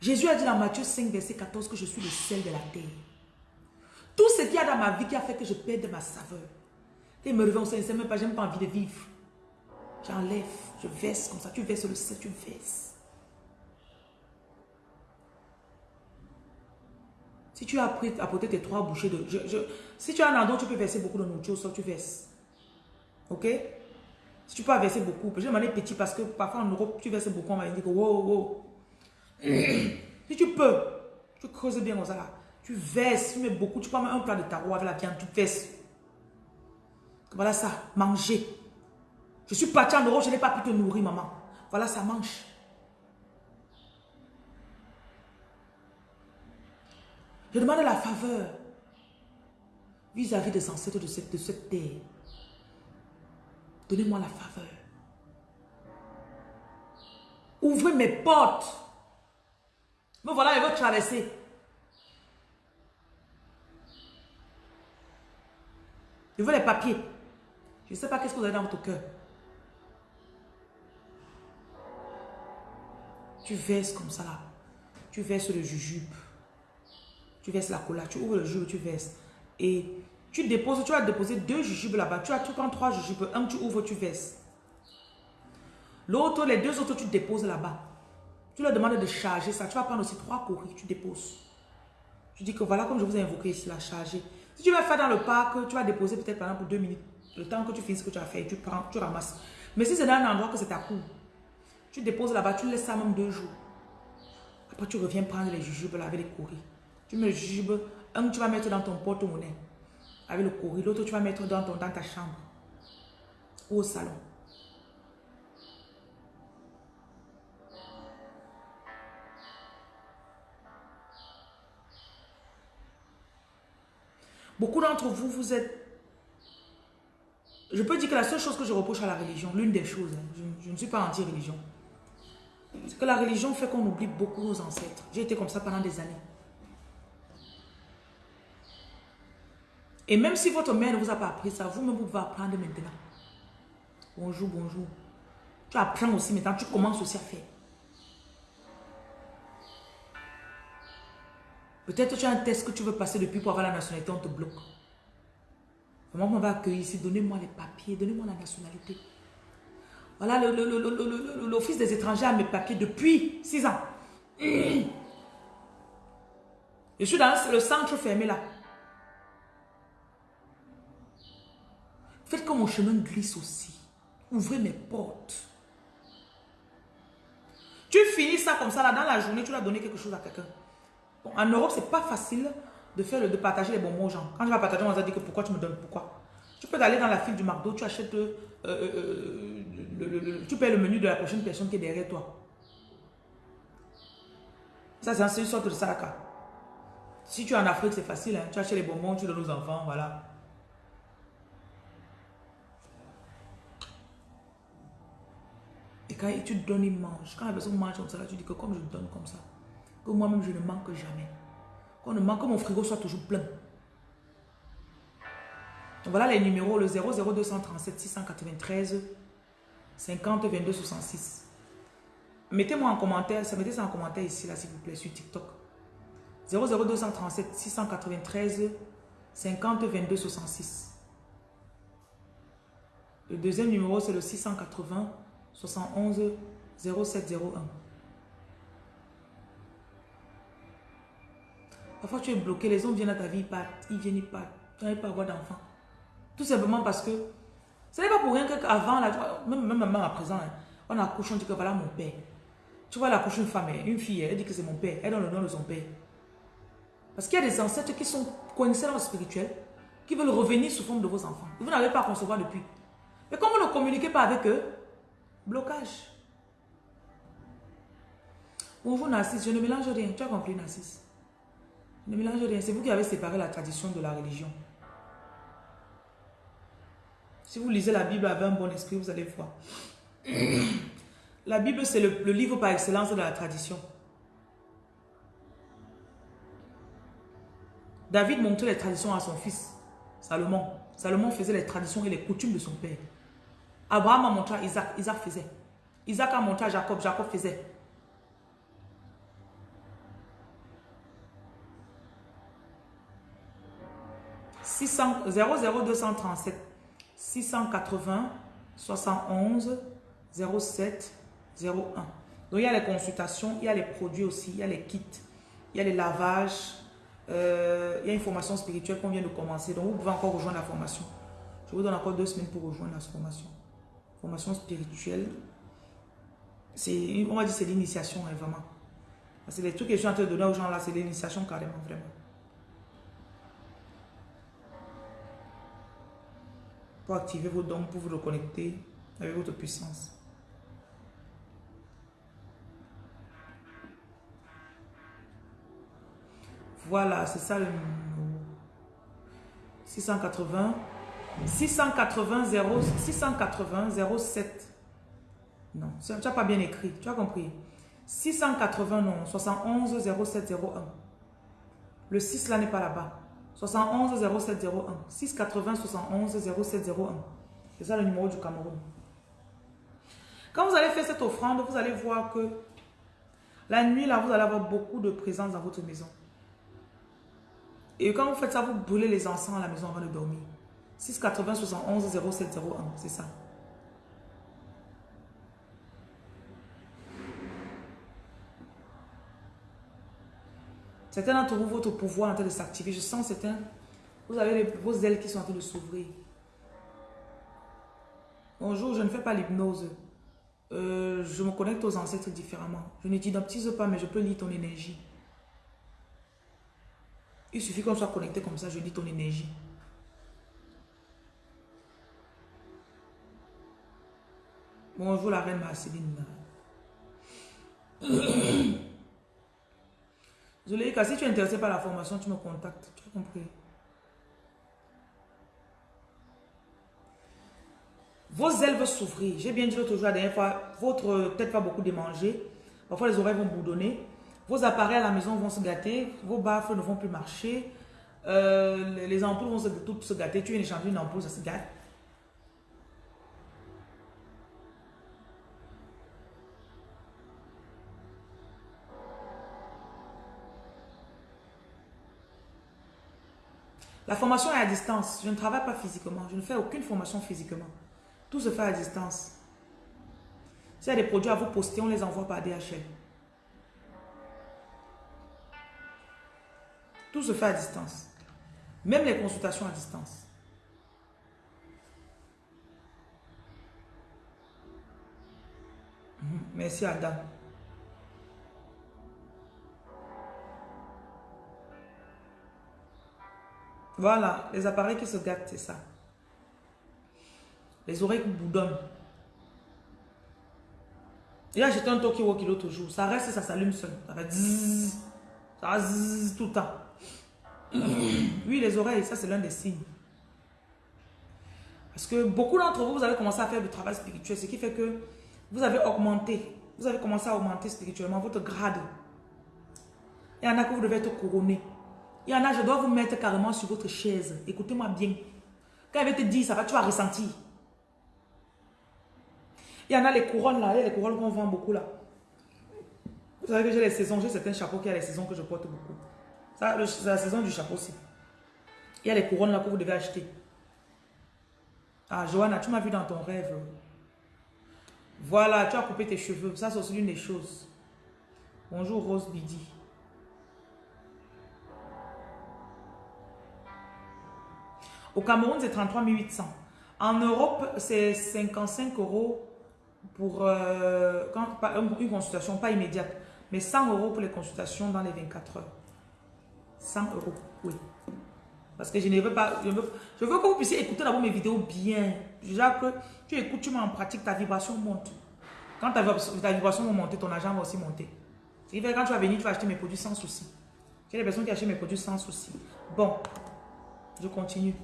Jésus a dit dans Matthieu 5, verset 14 que je suis le sel de la terre. Tout ce qu'il y a dans ma vie qui a fait que je perde ma saveur. Et me réveille, on ne sait même pas, j'ai même pas envie de vivre. J'enlève, je verse comme ça. Tu verses le sel, tu verses. Si tu as pris, apporté tes trois bouchées de... si tu as un endroit, tu peux verser beaucoup de nourriture, tu verses. Ok? Si tu peux verser beaucoup, je demandé petit parce que parfois en Europe, tu verses beaucoup, on va dire que wow, wow. si tu peux, tu creuses bien comme ça là. Tu verses, tu mets beaucoup, tu prends un plat de tarot avec la viande, tu verses. Voilà ça, manger. Je suis parti en Europe, je n'ai pas pu te nourrir, maman. Voilà ça, mange. Je demande la faveur vis-à-vis des ancêtres de cette, terre. Donnez-moi la faveur. Ouvrez mes portes. Me voilà, elle veut traverser. Je veux les papiers. Je ne sais pas qu'est-ce que vous avez dans votre cœur. Tu verses comme ça là. Tu verses le jujube. Tu verses la cola. Tu ouvres le jujube, tu verses. Et tu déposes, tu vas déposer deux jujubes là-bas. Tu as tu prends trois jujubes. Un, tu ouvres, tu verses. L'autre, les deux autres, tu déposes là-bas. Tu leur demandes de charger ça. Tu vas prendre aussi trois courriers, tu déposes. Tu dis que voilà comme je vous ai invoqué ici, la charger. Si tu vas faire dans le parc, tu vas déposer peut-être pendant deux minutes. Le temps que tu finisses ce que tu as fait, tu prends, tu ramasses. Mais si c'est dans un endroit que c'est ta cour, tu déposes là-bas, tu laisses ça même deux jours. Après, tu reviens prendre les jujubes là avec les courriers. Tu mets le jujube, un tu vas mettre dans ton porte-monnaie avec le courrier, l'autre tu vas mettre dans, ton, dans ta chambre ou au salon. Beaucoup d'entre vous, vous êtes... Je peux dire que la seule chose que je reproche à la religion, l'une des choses, hein, je, ne suis pas anti-religion, c'est que la religion fait qu'on oublie beaucoup nos ancêtres. J'ai été comme ça pendant des années. Et même si votre mère ne vous a pas appris ça, vous-même, vous pouvez apprendre maintenant. Bonjour, bonjour. Tu apprends aussi maintenant, tu commences aussi à faire. Peut-être tu as un test que tu veux passer depuis pour avoir la nationalité, on te bloque. Comment on va accueillir ici Donnez-moi les papiers, donnez-moi la nationalité. Voilà, l'Office des étrangers a mes papiers depuis 6 ans. Je suis dans le centre fermé là. Faites que mon chemin glisse aussi. Ouvrez mes portes. Tu finis ça comme ça là, dans la journée, tu dois donner quelque chose à quelqu'un en Europe, c'est pas facile de faire de partager les bonbons aux gens. Quand tu vas partager, on va dire que pourquoi tu me donnes, pourquoi? Tu peux aller dans la file du McDo, tu achètes, euh, euh, euh, tu payes le menu de la prochaine personne qui est derrière toi. Ça, c'est une sorte de saraka. Si tu es en Afrique, c'est facile. Hein. Tu achètes les bonbons, tu donnes aux enfants, voilà. Et quand tu donnes, ils mangent. Quand la personne mange comme ça, tu dis que comme je donne comme ça, que moi-même je ne manque jamais. Qu'on ne manque, que mon frigo soit toujours plein. Voilà les numéros, le 00237 693 50 22 66. Mettez-moi en commentaire, ça mettez ça en commentaire ici, là, s'il vous plaît, sur TikTok. 00237 693 50 22 66. Le deuxième numéro, c'est le 680 71 0701. Parfois, tu es bloqué, les hommes viennent à ta vie, ils partent, ils viennent, ils partent. Tu n'arrives pas à avoir d'enfants. Tout simplement parce que ce n'est pas pour rien qu'avant, même, même, même à présent, hein, on accouche, on dit que voilà mon père. Tu vois, elle accouche une femme, hein, une fille, elle dit que c'est mon père, elle donne le nom de son père. Parce qu'il y a des ancêtres qui sont connaisseurs dans le spirituel, qui veulent revenir sous forme de vos enfants. Vous n'avez pas concevoir depuis. Mais comme vous ne communiquez pas avec eux, blocage. Bonjour Narcisse, je ne mélange rien. Tu as compris Narcisse? Ne mélange rien. C'est vous qui avez séparé la tradition de la religion. Si vous lisez la Bible avec un bon esprit, vous allez voir. La Bible, c'est le, livre par excellence de la tradition. David montrait les traditions à son fils, Salomon. Salomon faisait les traditions et les coutumes de son père. Abraham a montré à Isaac, Isaac faisait. Isaac a montré à Jacob, Jacob faisait. « 00237 680 71 07 01. Donc, il y a les consultations, il y a les produits aussi, il y a les kits, il y a les lavages, euh, il y a une formation spirituelle qu'on vient de commencer. Donc, vous pouvez encore rejoindre la formation. Je vous donne encore deux semaines pour rejoindre la formation. Formation spirituelle. On va dire, c'est l'initiation, hein, vraiment. C'est les trucs que je suis en train de donner aux gens là, c'est l'initiation carrément, vraiment. Pour activer vos dons, pour vous reconnecter avec votre puissance. Voilà, c'est ça le numéro. 680 680 0 680 07. Non, tu n'as pas bien écrit, tu as compris. 680 non, 71 0701. Le 6 là n'est pas là-bas. 71 0701. 680 71 0701. C'est ça le numéro du Cameroun. Quand vous allez faire cette offrande, vous allez voir que la nuit là, vous allez avoir beaucoup de présence dans votre maison. Et quand vous faites ça, vous brûlez les encens à la maison avant de dormir. 680 71 0701, c'est ça. Certains d'entre vous, votre pouvoir est en train de s'activer. Je sens certains, vous avez vos ailes qui sont en train de s'ouvrir. Bonjour, je ne fais pas l'hypnose. Euh, je me connecte aux ancêtres différemment. Je n'identifie pas, mais je peux lire ton énergie. Il suffit qu'on soit connecté comme ça, je lis ton énergie. Bonjour la reine Marceline. Zoléika, si tu es intéressé par la formation, tu me contactes. Tu as compris? Vos ailes vont souffrir. J'ai bien dit l'autre jour, la dernière fois, votre tête va beaucoup démanger. Parfois, les oreilles vont boudonner. Vos appareils à la maison vont se gâter. Vos baffes ne vont plus marcher. Euh, les ampoules vont se, toutes se gâter. Tu viens d'échanger une ampoule, ça se gâte. La formation est à distance. Je ne travaille pas physiquement. Je ne fais aucune formation physiquement. Tout se fait à distance. S'il y a des produits à vous poster, on les envoie par DHL. Tout se fait à distance. Même les consultations à distance. Merci Adam. Voilà, les appareils qui se gâtent, c'est ça. Les oreilles qui boudonnent. Il a acheté un Tokyo Walkie l'autre jour. Ça reste, ça s'allume seul. Ça va zzz, ça tout le temps. Oui, les oreilles, ça c'est l'un des signes. Parce que beaucoup d'entre vous, vous avez commencé à faire du travail spirituel, ce qui fait que vous avez augmenté, vous avez commencé à augmenter spirituellement votre grade. Il y en a que vous devez être couronné. Il y en a, je dois vous mettre carrément sur votre chaise. Écoutez-moi bien. Quand elle va te dire, ça va, tu vas ressentir. Il y en a les couronnes là, il y a les couronnes qu'on vend beaucoup là. Vous savez que j'ai les saisons, j'ai certains chapeaux qui a les saisons que je porte beaucoup. C'est la saison du chapeau aussi. Il y a les couronnes là que vous devez acheter. Ah, Johanna, tu m'as vu dans ton rêve. Voilà, tu as coupé tes cheveux. Ça, c'est aussi l'une des choses. Bonjour, Rose Bidi. Au Cameroun, c'est 33 800. En Europe, c'est 55 euros pour euh, une consultation, pas immédiate, mais 100 euros pour les consultations dans les 24 heures. 100 euros, oui. Parce que je ne veux pas, je veux, que vous puissiez écouter d'abord mes vidéos bien. Déjà que tu écoutes, tu mets en pratique, ta vibration monte. Quand ta, vibration va monter, ton argent va aussi monter. C'est quand tu vas venir, tu vas acheter mes produits sans souci. J'ai des personnes qui achètent mes produits sans souci. Bon, je continue.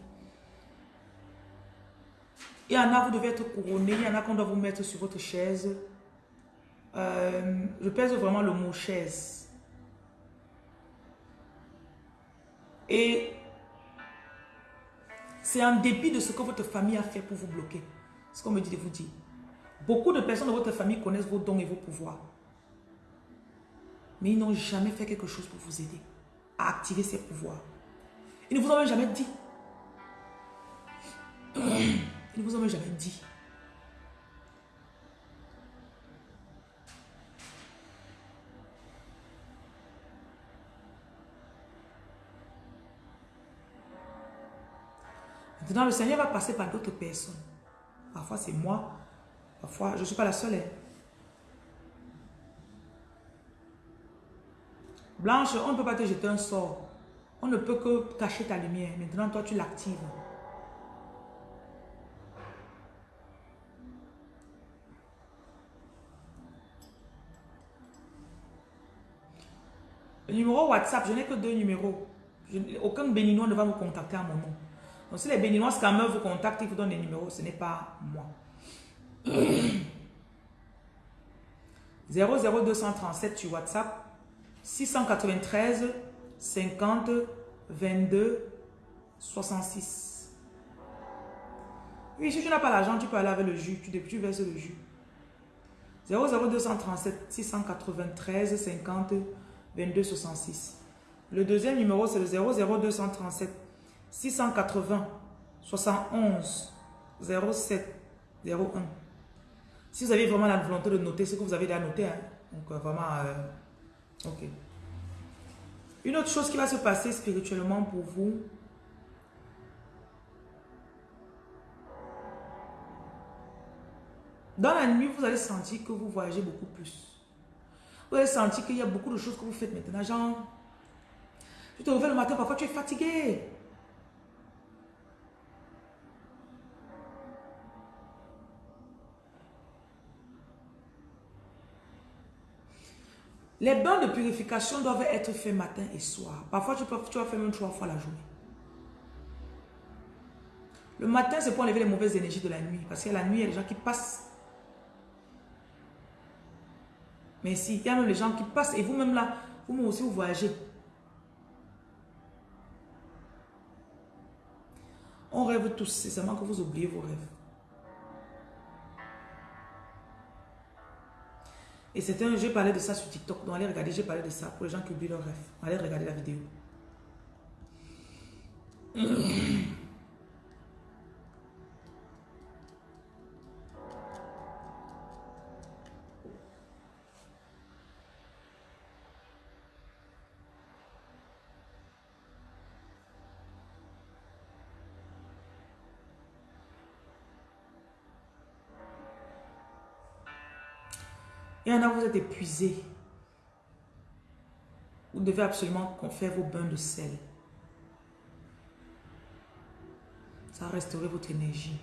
Il y en a, vous devez être couronné. Il y en a qu'on doit vous mettre sur votre chaise. Euh, je pèse vraiment le mot chaise. Et c'est en dépit de ce que votre famille a fait pour vous bloquer. Ce qu'on me dit de vous dire. Beaucoup de personnes de votre famille connaissent vos dons et vos pouvoirs. Mais ils n'ont jamais fait quelque chose pour vous aider à activer ces pouvoirs. Ils ne vous ont même jamais dit. Ils ne vous même jamais dit. Maintenant, le Seigneur va passer par d'autres personnes. Parfois, c'est moi. Parfois, je ne suis pas la seule. Hein. Blanche, on ne peut pas te jeter un sort. On ne peut que cacher ta lumière. Maintenant, toi, tu l'actives. Numéro WhatsApp, je n'ai que deux numéros. aucun béninois ne va vous contacter à mon nom. Donc si les béninois scammers vous contactent, ils vous donnent des numéros, ce n'est pas moi. 00237 sur WhatsApp, 693 50 22 66. Oui, si tu n'as pas l'argent, tu peux aller avec le jus, tu, tu verses le jus. 00237 693 50 22 66. Le deuxième numéro, c'est le 00237 680 71 07 01. Si vous avez vraiment la volonté de noter ce que vous avez déjà noté, hein. donc euh, vraiment, euh, ok. Une autre chose qui va se passer spirituellement pour vous, dans la nuit, vous allez sentir que vous voyagez beaucoup plus. Vous allez sentir qu'il y a beaucoup de choses que vous faites maintenant. Genre, tu te réveilles le matin, parfois tu es fatigué. Les bains de purification doivent être faits matin et soir. Parfois, tu, peux, tu vas faire même trois fois la journée. Le matin, c'est pour enlever les mauvaises énergies de la nuit. Parce que la nuit, il y a des gens qui passent mais si, il y a même les gens qui passent et vous-même là, vous-même aussi vous voyagez. On rêve tous, c'est seulement que vous oubliez vos rêves. Et un, j'ai parlé de ça sur TikTok, donc allez regarder, j'ai parlé de ça pour les gens qui oublient leurs rêves. Allez regarder la vidéo. Il vous êtes épuisé. Vous devez absolument faire vos bains de sel. Ça va restaurer votre énergie.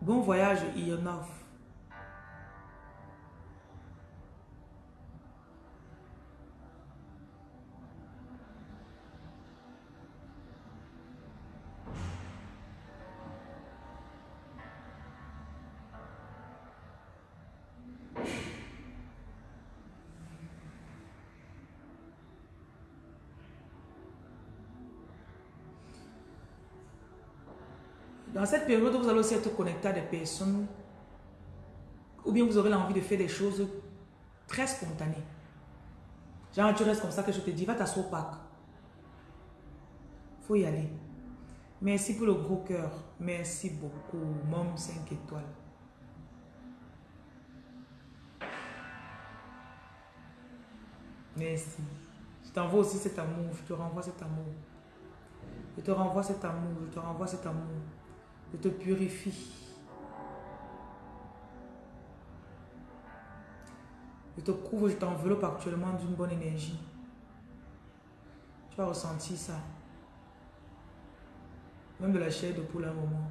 Bon voyage, Ionov. Cette période, vous allez aussi être connecté à des personnes bien vous aurez l'envie de faire des choses très spontanées. Genre, tu restes comme ça que je te dis, va t'asseoir au parc. Faut y aller. Merci pour le gros cœur. Merci beaucoup. Mom 5 étoiles. Merci. Je t'envoie aussi cet amour. Je te renvoie cet amour. Je te renvoie cet amour. Je te renvoie cet amour. Je te purifie. Je te couvre, je t'enveloppe actuellement d'une bonne énergie. Tu as ressenti ça. Même de la chair de poule un moment.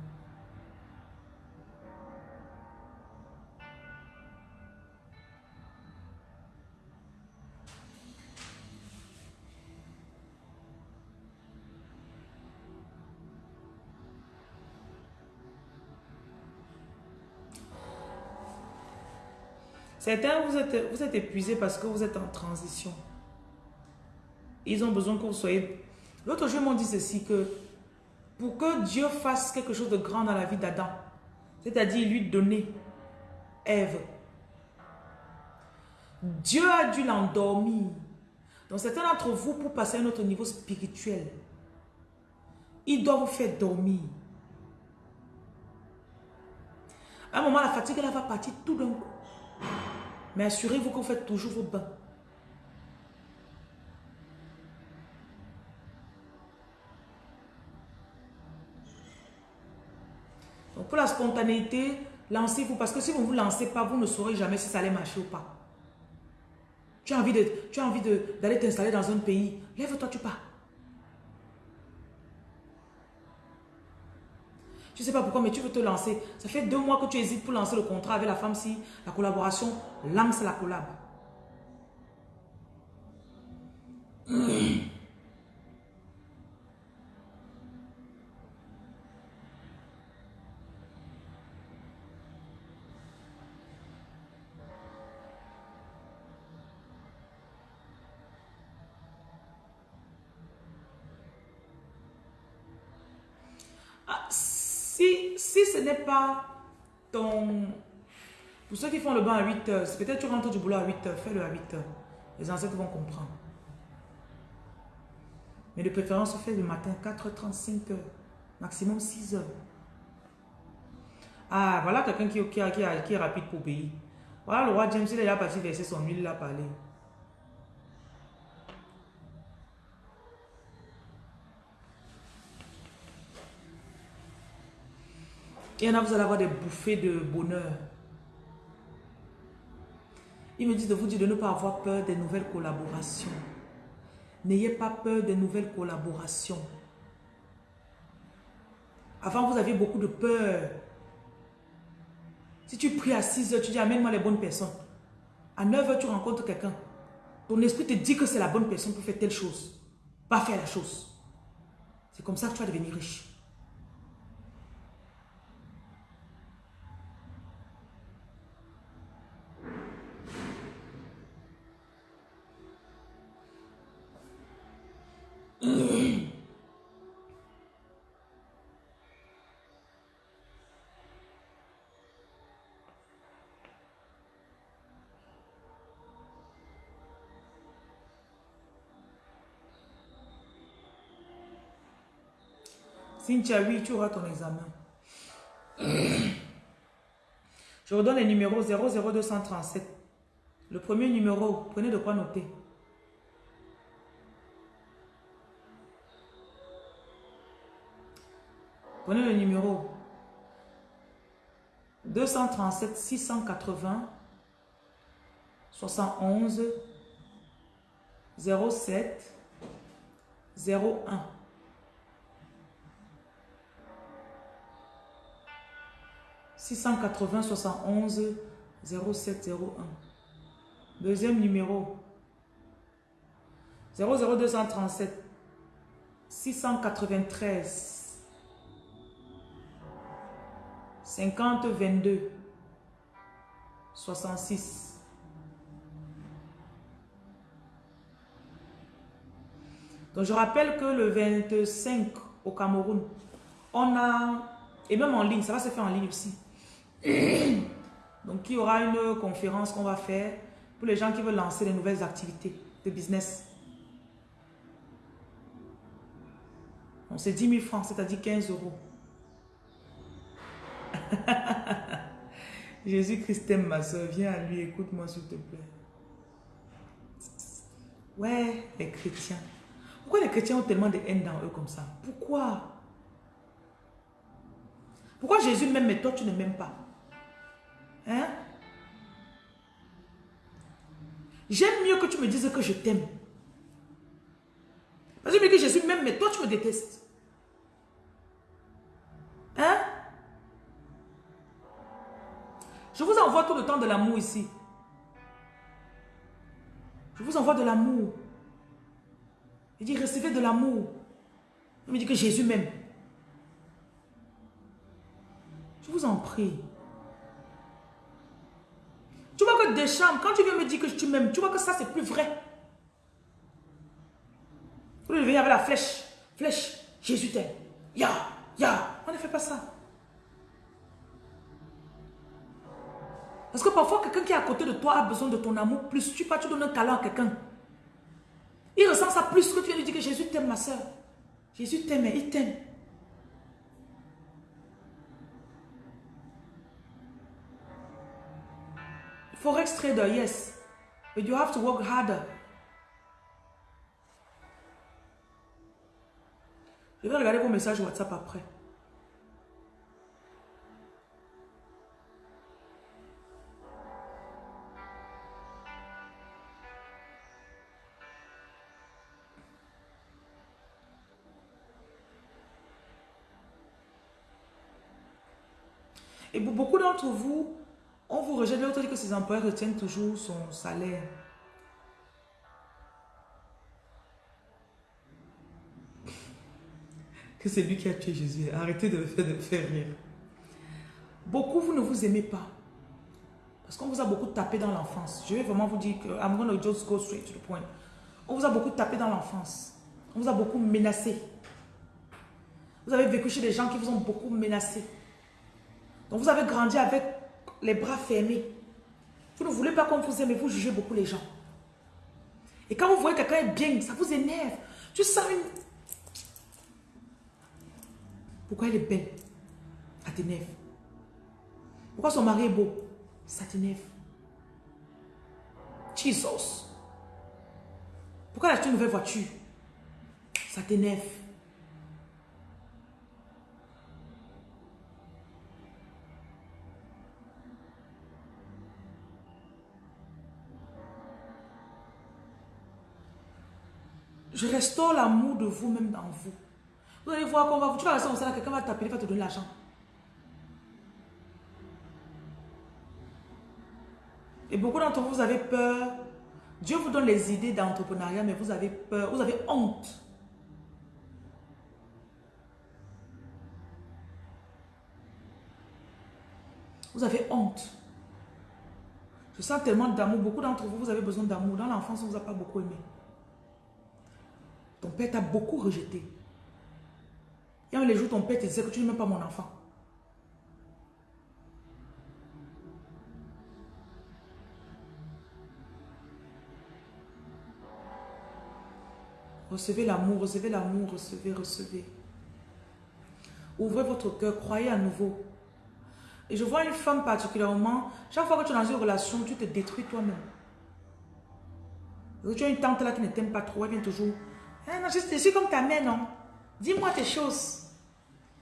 Certains, vous êtes, vous êtes épuisés parce que vous êtes en transition. Ils ont besoin que vous soyez... L'autre jour, m'ont dit ceci, que pour que Dieu fasse quelque chose de grand dans la vie d'Adam, c'est-à-dire lui donner Ève, Dieu a dû l'endormir. Donc certains d'entre vous, pour passer à un autre niveau spirituel, il doit vous faire dormir. À un moment, la fatigue, elle va partir tout d'un coup. Mais assurez-vous que vous faites toujours vos bains. Donc pour la spontanéité, lancez-vous. Parce que si vous ne vous lancez pas, vous ne saurez jamais si ça allait marcher ou pas. Tu as envie d'aller t'installer dans un pays. Lève-toi, tu pars. Je ne sais pas pourquoi, mais tu veux te lancer. Ça fait deux mois que tu hésites pour lancer le contrat avec la femme si la collaboration lance la collab. ce n'est pas ton... Pour ceux qui font le bain à 8 heures, peut-être tu rentres du boulot à 8 heures, fais-le à 8 heures. Les ancêtres vont comprendre. Mais de préférence, fais le matin 4h35 heures, maximum 6 heures. Ah, voilà quelqu'un qui, qui, qui, est rapide pour payer. Voilà le roi James, il est là parti verser son huile là parler. Il y en a, vous allez avoir des bouffées de bonheur. Il me dit de vous dire de ne pas avoir peur des nouvelles collaborations. N'ayez pas peur des nouvelles collaborations. Avant, vous aviez beaucoup de peur. Si tu pries à 6 heures, tu dis amène-moi les bonnes personnes. À 9 heures, tu rencontres quelqu'un. Ton esprit te dit que c'est la bonne personne pour faire telle chose. Pas faire la chose. C'est comme ça que tu vas devenir riche. Cynthia, oui, tu auras ton examen. Je vous donne les numéros 00237. Le premier numéro, prenez de quoi noter. Prenez le numéro 237 680 71 07 01. 680 71 0701. Deuxième numéro 00237 693 50 22 66. Donc je rappelle que le 25 au Cameroun, on a, et même en ligne, ça va se faire en ligne aussi. Donc, il y aura une conférence qu'on va faire pour les gens qui veulent lancer des nouvelles activités de business. On c'est 10 000 francs, c'est-à-dire 15 euros. Jésus-Christ aime ma soeur. Viens à lui, écoute-moi s'il te plaît. Ouais, les chrétiens. Pourquoi les chrétiens ont tellement de haine dans eux comme ça? Pourquoi? Pourquoi Jésus m'aime mais toi tu ne m'aimes pas? Hein? J'aime mieux que tu me dises que je t'aime. Parce que que Jésus m'aime mais toi tu me détestes. Hein? Je vous envoie tout le temps de l'amour ici. Je vous envoie de l'amour. Il dit, recevez de l'amour. Il me dit que Jésus m'aime. Je vous en prie. Tu vois que des chambres, quand tu viens me dire que tu m'aimes, tu vois que ça c'est plus vrai. Vous devez avec la flèche. Flèche. Jésus t'aime. Ya, ya. On ne fait pas ça. Parce que parfois, quelqu'un qui est à côté de toi a besoin de ton amour plus. Tu pas, tu donnes un câlin à quelqu'un. Il ressent ça plus que tu viens lui dire que Jésus t'aime, ma soeur. Jésus t'aime, il t'aime. Forex trader, yes. But you have to work harder. Je vais regarder vos messages WhatsApp après. Vous, on vous rejette, l'autre dit que ses employeurs retiennent toujours son salaire. Que c'est lui qui a tué Jésus. Arrêtez de me faire, rire. Beaucoup, vous ne vous aimez pas. Parce qu'on vous a beaucoup tapé dans l'enfance. Je vais vraiment vous dire que I'm going just go straight to the point. On vous a beaucoup tapé dans l'enfance. On vous a beaucoup menacé. Vous avez vécu chez des gens qui vous ont beaucoup menacé. Donc vous avez grandi avec les bras fermés. Vous ne voulez pas qu'on vous aime, mais vous jugez beaucoup les gens. Et quand vous voyez quelqu'un est bien, ça vous énerve. Tu sens une... Pourquoi elle est belle? Ça t'énerve. Pourquoi son mari est beau? Ça t'énerve. Jesus. Pourquoi elle a une nouvelle voiture? Ça t'énerve. Je restaure l'amour de vous-même dans vous. Vous allez voir qu'on va, tu vas rester comme ça, quelqu'un va t'appeler, va te donner l'argent. Et beaucoup d'entre vous, vous avez peur. Dieu vous donne les idées d'entrepreneuriat, mais vous avez peur, vous avez honte. Vous avez honte. Je sens tellement d'amour. Beaucoup d'entre vous, vous avez besoin d'amour. Dans l'enfance, on ne vous a pas beaucoup aimé. Ton père t'a beaucoup rejeté. Et un les jours, ton père te disait que tu n'es même pas mon enfant. Recevez l'amour, recevez l'amour, recevez, recevez. Ouvrez votre cœur, croyez à nouveau. Et je vois une femme particulièrement, chaque fois que tu es dans une relation, tu te détruis toi-même. Tu as une tante là qui ne t'aime pas trop, elle vient toujours ah non, je, suis comme ta mère, non. Dis-moi tes choses.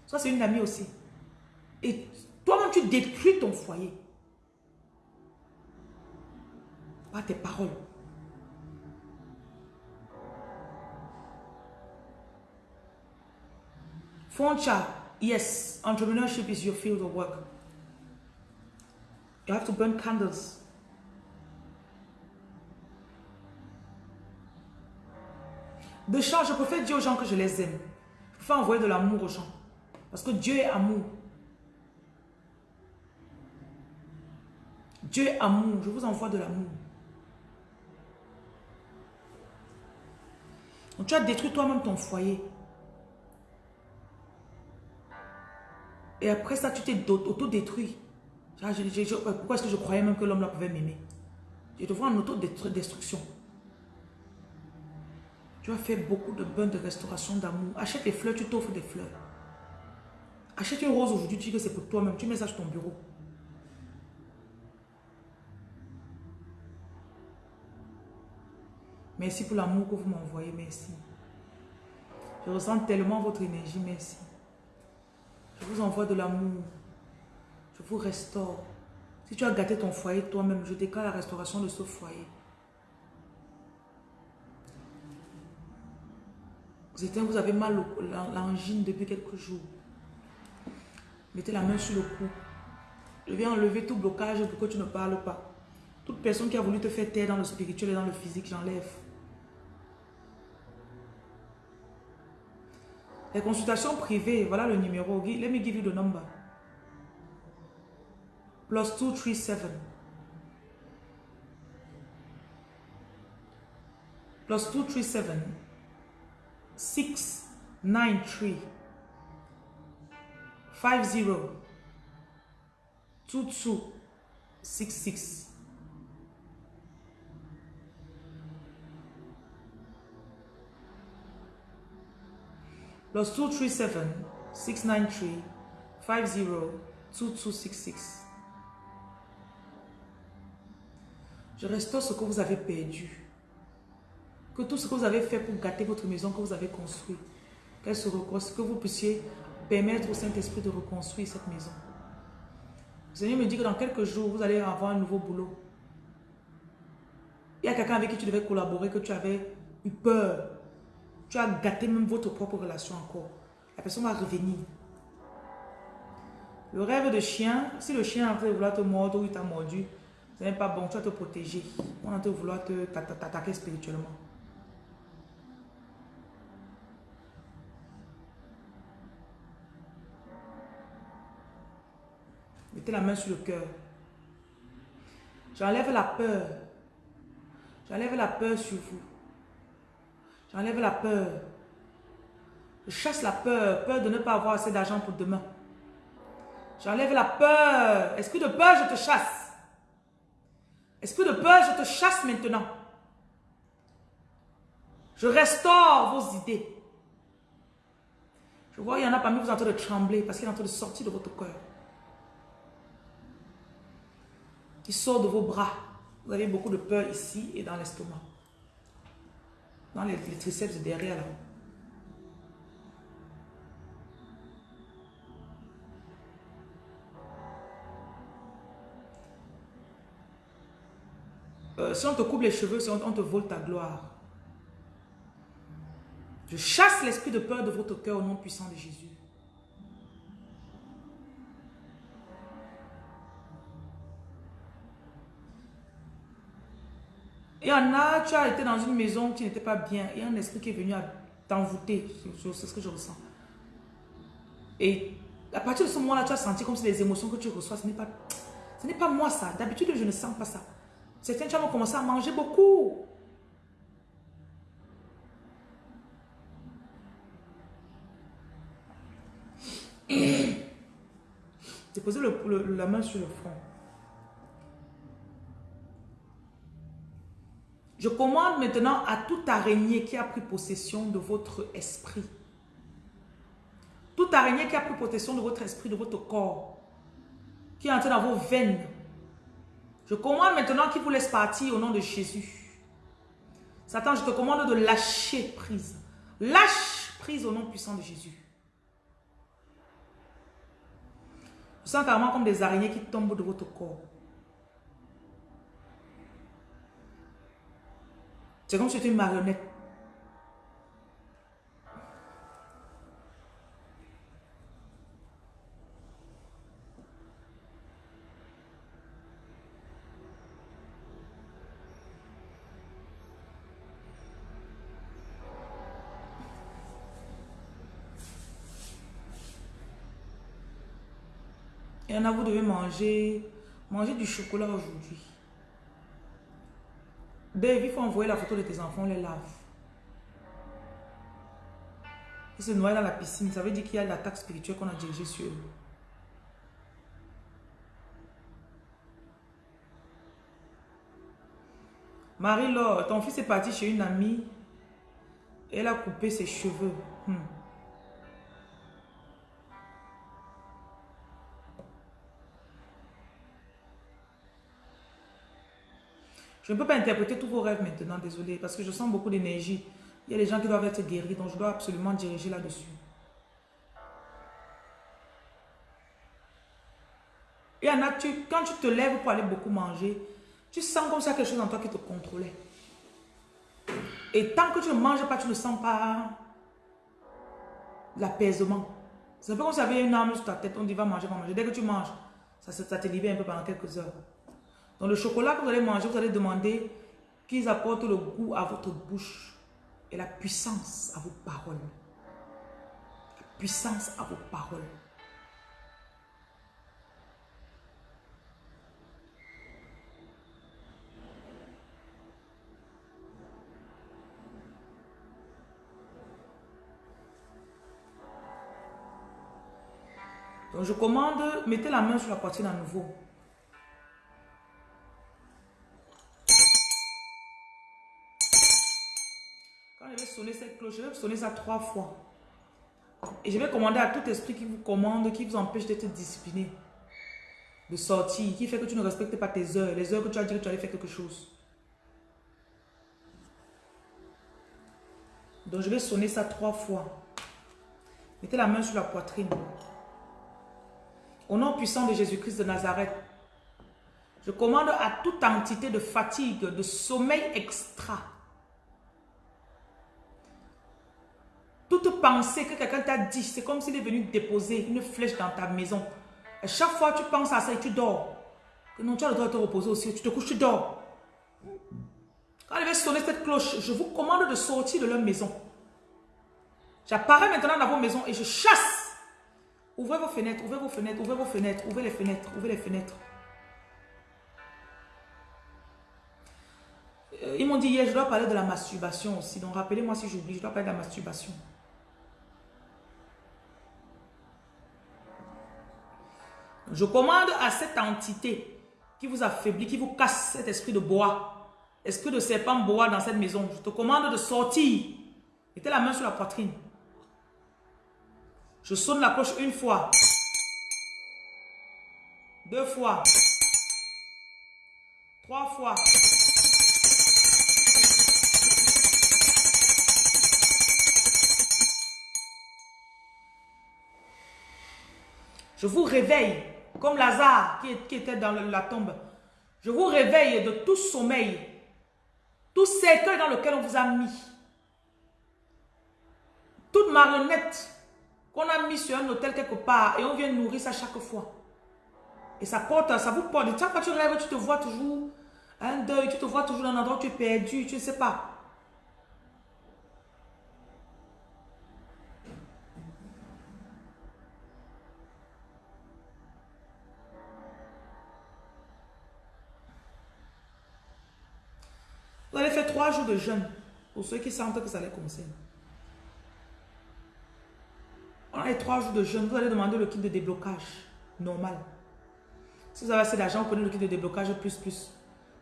Ça, c'est une amie aussi. Et toi-même, tu détruis ton foyer. Par tes paroles. Foncha, yes, entrepreneurship is your field of work. You have to burn candles. De chant, je préfère dire aux gens que je les aime. Je préfère envoyer de l'amour aux gens. Parce que Dieu est amour. Dieu est amour. Je vous envoie de l'amour. tu as détruit toi-même ton foyer. Et après ça, tu t'es auto-détruit. Ah, pourquoi est-ce que je croyais même que l'homme là pouvait m'aimer? Je te vois en autodestruction. Tu as fait beaucoup de bains de restauration d'amour. Achète des fleurs, tu t'offres des fleurs. Achète une rose aujourd'hui, tu dis que c'est pour toi-même. Tu mets ça sur ton bureau. Merci pour l'amour que vous m'envoyez, merci. Je ressens tellement votre énergie, merci. Je vous envoie de l'amour. Je vous restaure. Si tu as gâté ton foyer toi-même, je déclare la restauration de ce foyer. Certains, vous avez mal l'angine depuis quelques jours. Mettez la main sur le cou. Je viens enlever tout blocage pour que tu ne parles pas. Toute personne qui a voulu te faire taire dans le spirituel et dans le physique, j'enlève. Les consultations privées, voilà le numéro. Let me give you the number. Plus 237. Plus 237. 693. 50. 2266. Plus 237 693 50 2266. Je restaure ce que vous avez perdu. Que tout ce que vous avez fait pour gâter votre maison que vous avez construit, qu'elle se que vous puissiez permettre au Saint-Esprit de reconstruire cette maison. Le Seigneur me dit que dans quelques jours, vous allez avoir un nouveau boulot. Il y a quelqu'un avec qui tu devais collaborer, que tu avais eu peur. Tu as gâté même votre propre relation encore. La personne va revenir. Le rêve de chien, si le chien est en train de vouloir te mordre ou il t'a mordu, ce n'est pas bon, tu vas te protéger. On est en de vouloir t'attaquer spirituellement. Mettez la main sur le cœur. J'enlève la peur. J'enlève la peur sur vous. J'enlève la peur. Je chasse la peur. Peur de ne pas avoir assez d'argent pour demain. J'enlève la peur. Esprit de peur, je te chasse? Esprit de peur, je te chasse maintenant? Je restaure vos idées. Je vois, il y en a parmi vous en train de trembler parce qu'il est en train de sortir de votre cœur. Qui sort de vos bras. Vous avez beaucoup de peur ici et dans l'estomac. Dans les, les triceps derrière là. Euh, si on te coupe les cheveux, si on, on te vole ta gloire. Je chasse l'esprit de peur de votre cœur au nom puissant de Jésus. Il y en a, tu as été dans une maison qui n'était pas bien. Il y a un esprit qui est venu t'envoûter. C'est ce que je ressens. Et à partir de ce moment-là, tu as senti comme si les émotions que tu reçois, ce n'est pas, ce pas moi ça. D'habitude, je ne sens pas ça. Certains, tu as commencé à manger beaucoup. Déposez le- la main sur le front. Je commande maintenant à toute araignée qui a pris possession de votre esprit. Toute araignée qui a pris possession de votre esprit, de votre corps, qui est entrée dans vos veines. Je commande maintenant qu'il vous laisse partir au nom de Jésus. Satan, je te commande de lâcher prise. Lâche prise au nom puissant de Jésus. Je sens carrément comme des araignées qui tombent de votre corps. C'est comme si c'était une marionnette. Y en a, vous devez manger, manger du chocolat aujourd'hui. Dave, il faut envoyer la photo de tes enfants, les lave. Ils se noient dans la piscine. Ça veut dire qu'il y a l'attaque spirituelle qu'on a dirigée sur eux. Marie-Laure, ton fils est parti chez une amie. Elle a coupé ses cheveux. Hmm. Je ne peux pas interpréter tous vos rêves maintenant, désolé, parce que je sens beaucoup d'énergie. Il y a des gens qui doivent être guéris, donc je dois absolument diriger là-dessus. Il y en a, quand tu te lèves pour aller beaucoup manger, tu sens comme ça quelque chose en toi qui te contrôlait. Et tant que tu ne manges pas, tu ne sens pas l'apaisement. C'est un peu comme si tu avais une arme sur ta tête, on dit va manger, va manger. Dès que tu manges, ça te libère un peu pendant quelques heures. Dans le chocolat que vous allez manger, vous allez demander qu'ils apportent le goût à votre bouche et la puissance à vos paroles. La puissance à vos paroles. Donc je commande, mettez la main sur la poitrine à nouveau. Sonner cette cloche, je vais sonner ça trois fois. Et je vais commander à tout esprit qui vous commande, qui vous empêche d'être discipliné, de sortir, qui fait que tu ne respectes pas tes heures, les heures que tu as dit que tu allais faire quelque chose. Donc je vais sonner ça trois fois. Mettez la main sur la poitrine. Au nom puissant de Jésus-Christ de Nazareth, je commande à toute entité de fatigue, de sommeil extra, pensée que quelqu'un t'a dit, c'est comme s'il est venu déposer une flèche dans ta maison. À chaque fois tu penses à ça et tu dors. Non, tu as le droit de te reposer aussi. Tu te couches, tu dors. Quand elle va sonner cette cloche, je vous commande de sortir de leur maison. J'apparais maintenant dans vos maisons et je chasse Ouvrez vos fenêtres, ouvrez vos fenêtres, ouvrez vos fenêtres, ouvrez les fenêtres, ouvrez les fenêtres. Euh, ils m'ont dit hier, je dois parler de la masturbation aussi. Donc rappelez-moi si j'oublie, je dois parler de la masturbation. Je commande à cette entité qui vous affaiblit, qui vous casse cet esprit de bois, esprit de serpent bois dans cette maison? Je te commande de sortir. Mettez la main sur la poitrine. Je sonne la cloche une fois. Deux fois. Trois fois. Je vous réveille, comme Lazare qui, était dans la tombe. Je vous réveille de tout sommeil, tout cercueil dans lequel on vous a mis. Toute marionnette qu'on a mis sur un hôtel quelque part et on vient nourrir ça chaque fois. Et ça porte, ça vous porte. Chaque fois que tu rêves, tu te vois toujours un deuil, tu te vois toujours dans un endroit où tu es perdu, tu ne sais pas. Trois jours de jeûne pour ceux qui sentent que ça les concerne. On a trois jours de jeûne, vous allez demander le kit de déblocage normal. Si vous avez assez d'argent, vous prenez le kit de déblocage plus plus.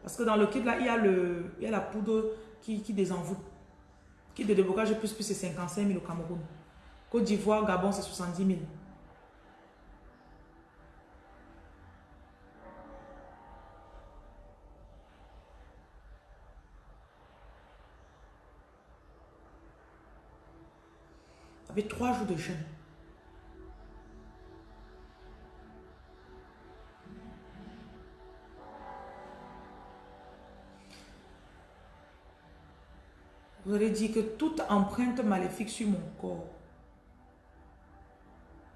Parce que dans le kit là, il y a, le, il y a la poudre qui, qui désenvoûte. Kit de déblocage plus plus, c'est 55 000 au Cameroun. Côte d'Ivoire, Gabon, c'est 70 000. Avec trois jours de jeûne. Vous allez dire que toute empreinte maléfique sur mon corps,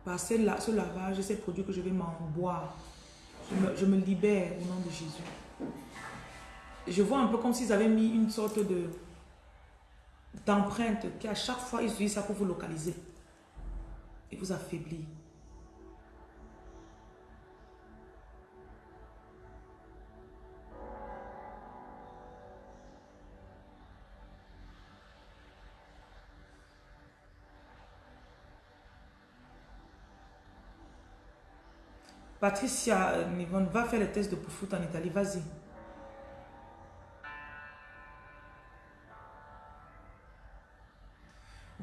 par ce, lavage ces produits que je vais m'en boire, je me, libère au nom de Jésus. Je vois un peu comme s'ils avaient mis une sorte de d'empreinte qui à chaque fois ils utilisent ça pour vous localiser et vous affaiblir. Patricia Nivon, va faire le test de foot en Italie, vas-y.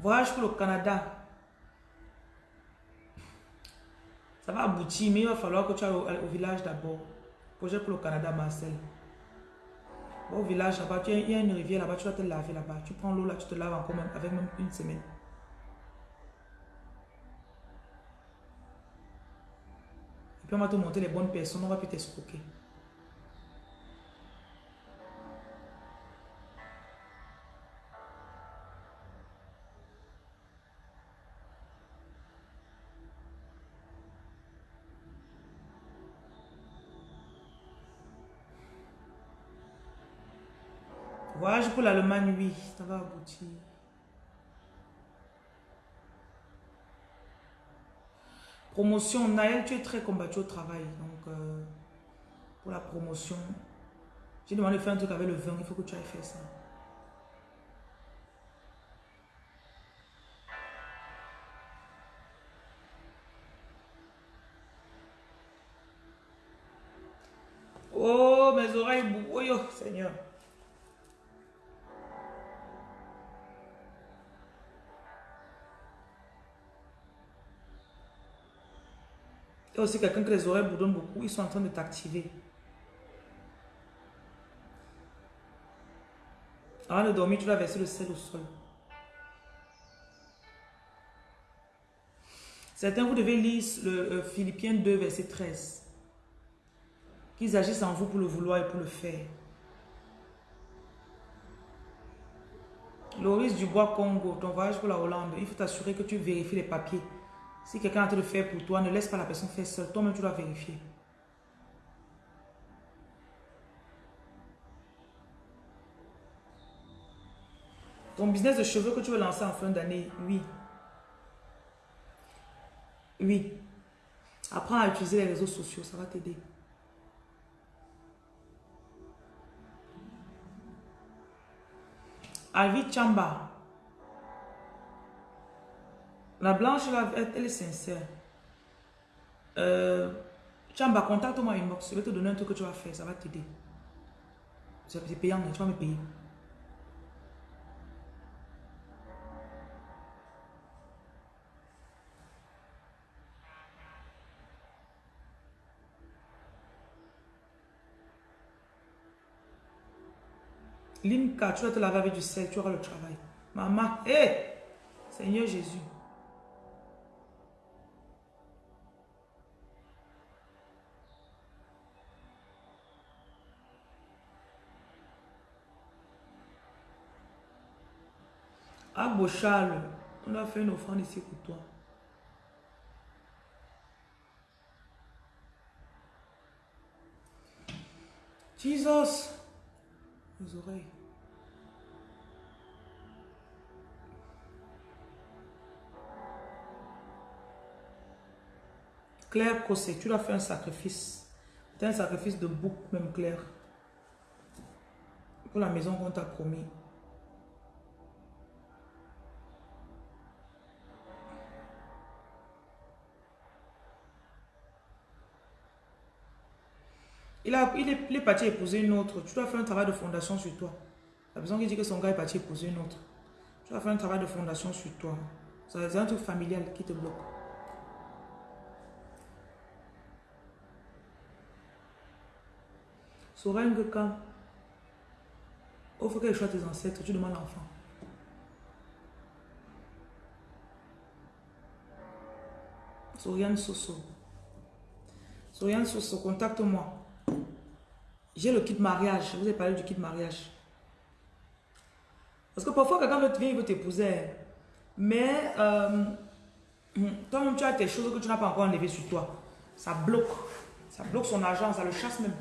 Voyage pour le Canada. Ça va aboutir, mais il va falloir que tu ailles au, village d'abord. Projet pour le Canada, Marcel. Au village là-bas, il y a une rivière là-bas, tu vas te laver là-bas. Tu prends l'eau là, tu te laves encore avec même une semaine. Et puis on va te montrer les bonnes personnes, on va plus t'escroquer. Pour l'Allemagne, oui, ça va aboutir. Promotion, Naël, tu es très combattu au travail. Donc, euh, pour la promotion, j'ai demandé de faire un truc avec le vin, il faut que tu ailles faire ça. Oh, mes oreilles, oh, Seigneur. A aussi quelqu'un que les oreilles boudonnent beaucoup. Ils sont en train de t'activer. Avant de dormir, tu vas verser le sel au sol. Certains, vous devez lire le euh, Philippiens 2, verset 13. Qu'ils agissent en vous pour le vouloir et pour le faire. Loris Dubois Congo, ton voyage pour la Hollande, il faut t'assurer que tu vérifies les papiers. Si quelqu'un a en train de faire pour toi, ne laisse pas la personne faire seule. Toi-même, tu dois vérifier. Ton business de cheveux que tu veux lancer en fin d'année, oui. Oui. Apprends à utiliser les réseaux sociaux, ça va t'aider. Alvi Chamba. La blanche, là, elle, est sincère. Euh, Chamba, contacte-moi inbox. Je vais te donner un truc que tu vas faire. Ça va t'aider. C'est payant, tu vas me payer. Limka, tu vas te laver avec du sel, tu auras le travail. Maman, hé! Seigneur Jésus. Charles, on a fait une offrande ici pour toi. Jesus, les oreilles. Claire Cossé, tu dois faire un sacrifice. C'est un sacrifice de bouc, même Claire. Pour la maison qu'on t'a promis. Il, a, il, est, parti épouser une autre. Tu dois faire un travail de fondation sur toi. La personne qui dit que son gars est parti épouser une autre. Tu dois faire un travail de fondation sur toi. C'est un truc familial qui te bloque. Sorengue quand il faut qu'elle choisit tes ancêtres, tu demandes l'enfant. Soriane Soso. Soriane Soso, contacte-moi. J'ai le kit mariage. Je vous ai parlé du kit mariage. Parce que parfois, quelqu'un te venir, il veut t'épouser. Mais euh, toi-même, tu as tes choses que tu n'as pas encore enlevées sur toi. Ça bloque. Ça bloque son argent, ça le chasse même.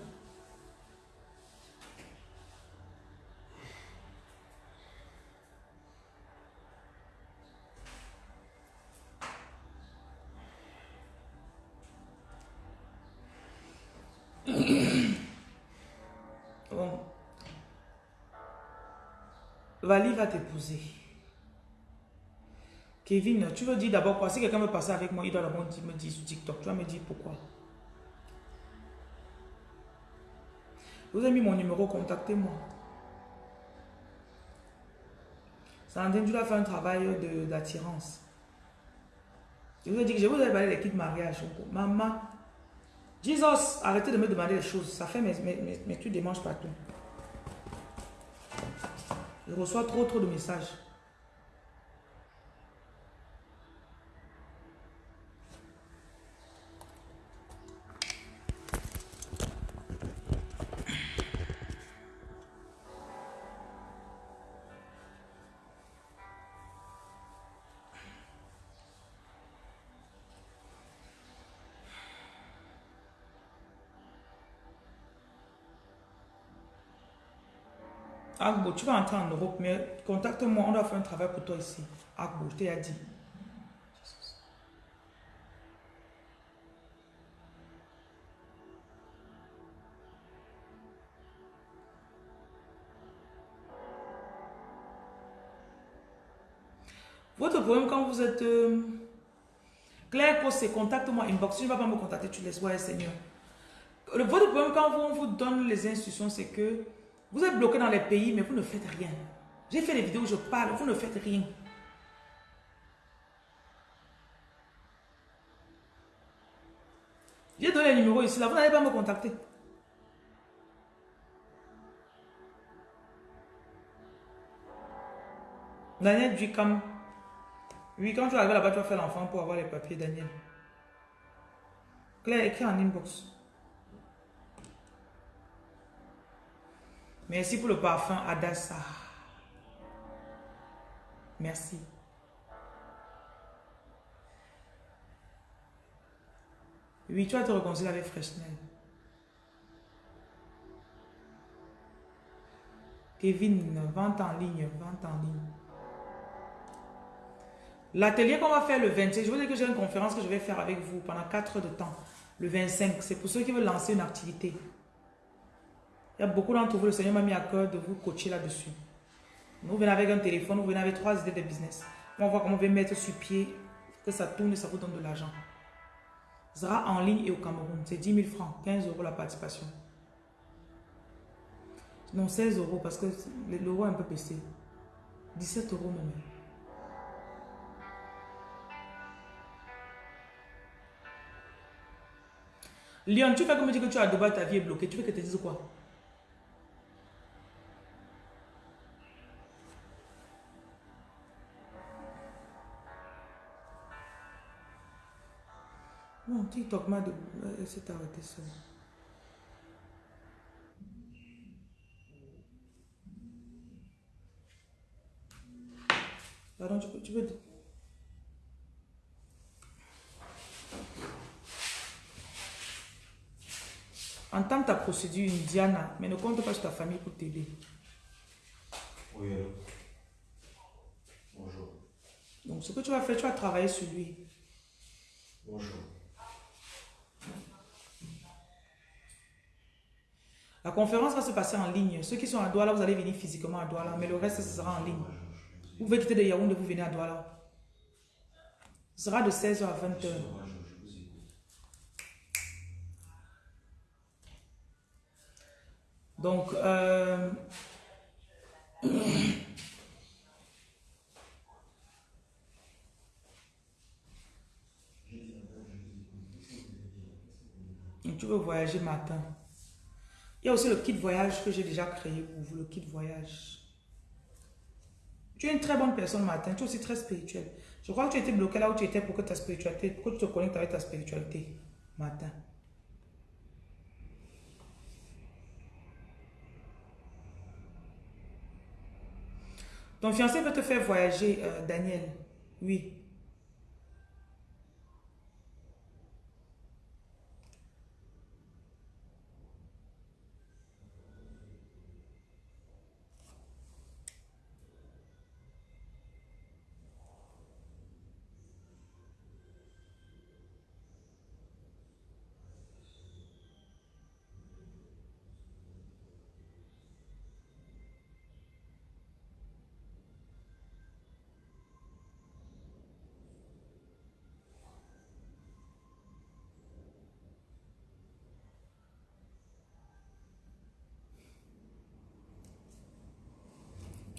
Vali va t'épouser. Kevin, tu veux dire d'abord quoi? Si quelqu'un veut passer avec moi, il doit d'abord me dire sur TikTok. Tu vas me dire pourquoi. Vous avez mis mon numéro, contactez-moi. Sandrine, tu dois faire un travail d'attirance. Je vous ai dit que je vous ai parlé des kits mariage. Maman, Jesus, arrêtez de me demander des choses. Ça fait mes, mes, mes, mes trucs démanges partout. Je reçois trop, trop de messages. Tu vas entrer en Europe, mais contacte-moi, on doit faire un travail pour toi ici. Agbo, je t'ai dit. Votre problème quand vous êtes... euh, Claire c'est contacte-moi, inbox. Tu ne vas pas me contacter, tu laisses. Ouais, Seigneur. Votre problème quand on vous donne les instructions, c'est que vous êtes bloqué dans les pays, mais vous ne faites rien. J'ai fait des vidéos où je parle, vous ne faites rien. J'ai donné le numéro ici, là, vous n'allez pas me contacter. Daniel Ducam. Oui, quand tu arrives là-bas, tu vas faire l'enfant pour avoir les papiers, Daniel. Claire, écris en inbox. Merci pour le parfum Adassa. Merci. Oui, tu vas te réconcilier avec Freshnel. Kevin, vente en ligne, vente en ligne. L'atelier qu'on va faire le 26, je vous dis que j'ai une conférence que je vais faire avec vous pendant 4 heures de temps. Le 25, c'est pour ceux qui veulent lancer une activité. Il y a beaucoup d'entre vous, le Seigneur m'a mis à cœur de vous coacher là-dessus. Vous venez avec un téléphone, vous venez avec trois idées de business. On va voir comment vous pouvez mettre sur pied, que ça tourne et ça vous donne de l'argent. Ce sera en ligne et au Cameroun. C'est 10 000 francs, 15 euros la participation. Non, 16 euros parce que l'euro est un peu baissé. 17 euros même. Lyon, tu fais comme me dire que tu à Dubaï, ta vie est bloquée. Tu veux que te dise quoi? TikTok m'a de... s'est arrêté seul. Pardon, tu peux... Tu peux... Entame ta procédure indiana, mais ne compte pas sur ta famille pour t'aider. Oui. Bonjour. Donc, ce que tu vas faire, tu vas travailler sur lui. Bonjour. La conférence va se passer en ligne. Ceux qui sont à Douala, vous allez venir physiquement à Douala, mais le reste, ce sera en ligne. Vous pouvez quitter de Yaoundé, vous venez à Douala. Ce sera de 16h à 20h. Bonjour, je vous écoute. Donc, euh, tu veux voyager matin. Il y a aussi le kit voyage que j'ai déjà créé pour vous, le kit voyage. Tu es une très bonne personne matin, tu es aussi très spirituel. Je crois que tu étais bloqué là où tu étais pour que ta spiritualité, pour que tu te connectes avec ta spiritualité matin. Ton fiancé veut te faire voyager, euh, Daniel. Oui.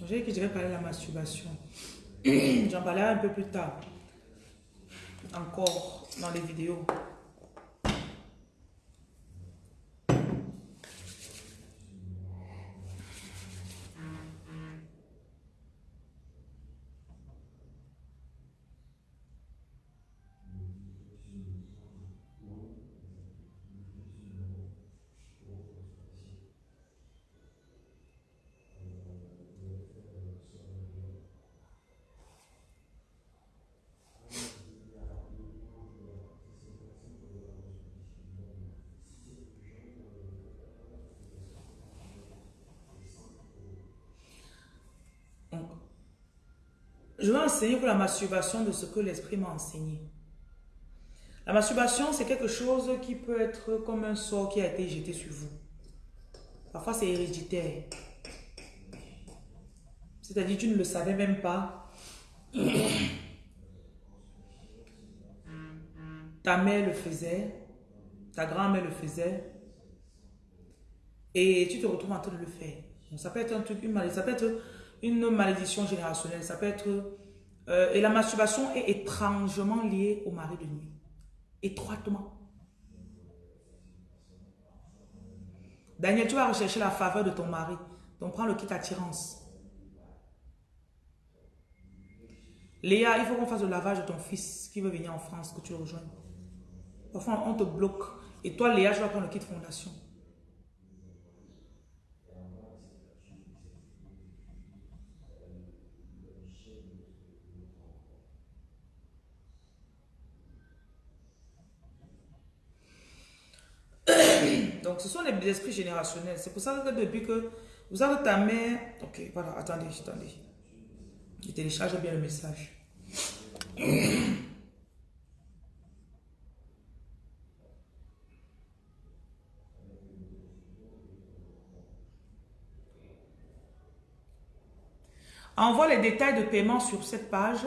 J'ai dit que je vais parler de la masturbation. J'en parlerai un peu plus tard. Encore dans les vidéos. Je vais enseigner pour la masturbation de ce que l'esprit m'a enseigné. La masturbation, c'est quelque chose qui peut être comme un sort qui a été jeté sur vous. Parfois, c'est héréditaire. C'est-à-dire, tu ne le savais même pas. Ta mère le faisait, ta grand-mère le faisait, et tu te retrouves en train de le faire. ça peut être un truc, une maladie, ça peut être une malédiction générationnelle, ça peut être... Euh, et la masturbation est étrangement liée au mari de nuit. Étroitement. Daniel, tu vas rechercher la faveur de ton mari. Donc prends le kit attirance. Léa, il faut qu'on fasse le lavage de ton fils qui veut venir en France, que tu le rejoignes. Parfois, on te bloque. Et toi, Léa, je vais prendre le kit fondation. Donc, ce sont les esprits générationnels. C'est pour ça que depuis que vous avez ta mère... Ok, voilà, attendez, attendez. Je télécharge bien le message. Envoie les détails de paiement sur cette page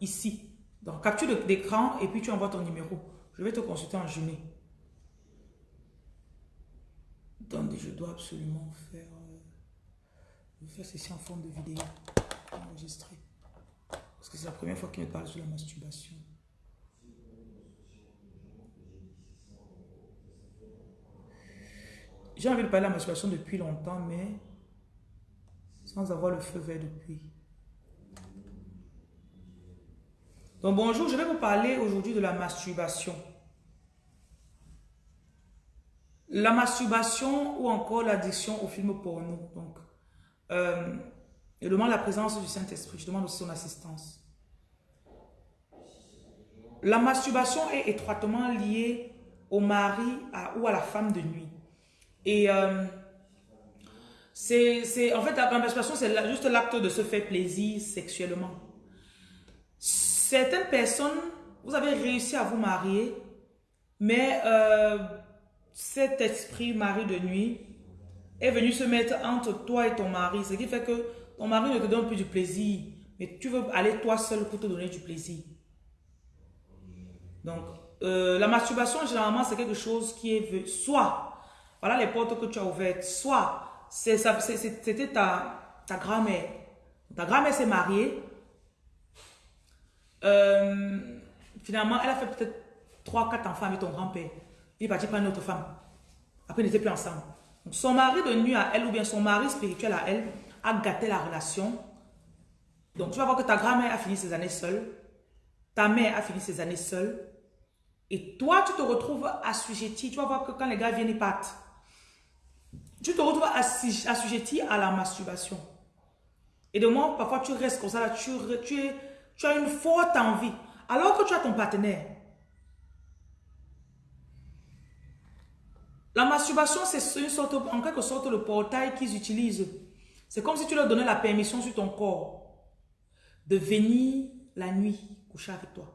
ici. Donc, capture d'écran et puis tu envoies ton numéro. Je vais te consulter en journée. Attendez, je dois absolument faire, euh, faire ceci en forme de vidéo enregistrée. Parce que c'est la première fois qu'il me parle sur la masturbation. J'ai envie de parler de la masturbation depuis longtemps, mais sans avoir le feu vert depuis. Donc bonjour, je vais vous parler aujourd'hui de la masturbation. La masturbation ou encore l'addiction au film porno. Donc, euh, je demande la présence du Saint-Esprit. Je demande aussi son assistance. La masturbation est étroitement liée au mari ou à la femme de nuit. Et euh, c'est en fait la masturbation, c'est juste l'acte de se faire plaisir sexuellement. Certaines personnes, vous avez réussi à vous marier, mais euh, cet esprit mari de nuit est venu se mettre entre toi et ton mari. Ce qui fait que ton mari ne te donne plus du plaisir. Mais tu veux aller toi seul pour te donner du plaisir. Donc, euh, la masturbation, généralement, c'est quelque chose qui est... Soit, voilà les portes que tu as ouvertes. Soit, c'était ta, ta grand-mère. Ta grand-mère s'est mariée. Euh, finalement, elle a fait peut-être 3-4 enfants avec ton grand-père. Il est parti prendre une autre femme. Après, ils n'étaient plus ensemble. son mari de nuit à elle, ou bien son mari spirituel à elle, a gâté la relation. Donc, tu vas voir que ta grand-mère a fini ses années seule. Ta mère a fini ses années seule. Et toi, tu te retrouves assujetti. Tu vas voir que quand les gars viennent, ils partent. Tu te retrouves assujetti à la masturbation. Et de moi, parfois, tu restes comme ça. Là, tu, tu, tu as une forte envie. Alors que tu as ton partenaire. La masturbation, c'est une sorte, en quelque sorte le portail qu'ils utilisent. C'est comme si tu leur donnais la permission sur ton corps de venir la nuit coucher avec toi.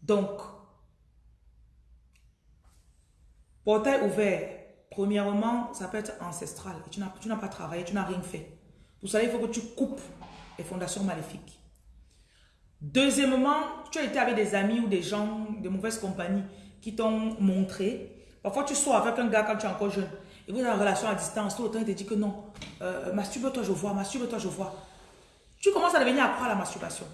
Donc, portail ouvert, premièrement, ça peut être ancestral. tu n'as pas travaillé, tu n'as rien fait. Pour ça, il faut que tu coupes les fondations maléfiques. Deuxièmement, tu as été avec des amis ou des gens de mauvaise compagnie qui t'ont montré. Parfois, tu sors avec un gars quand tu es encore jeune. et vous êtes en relation à distance, tout le temps il te dit que non, euh, masturbe-toi, je vois, masturbe-toi, je vois. Tu commences à devenir accro à la masturbation.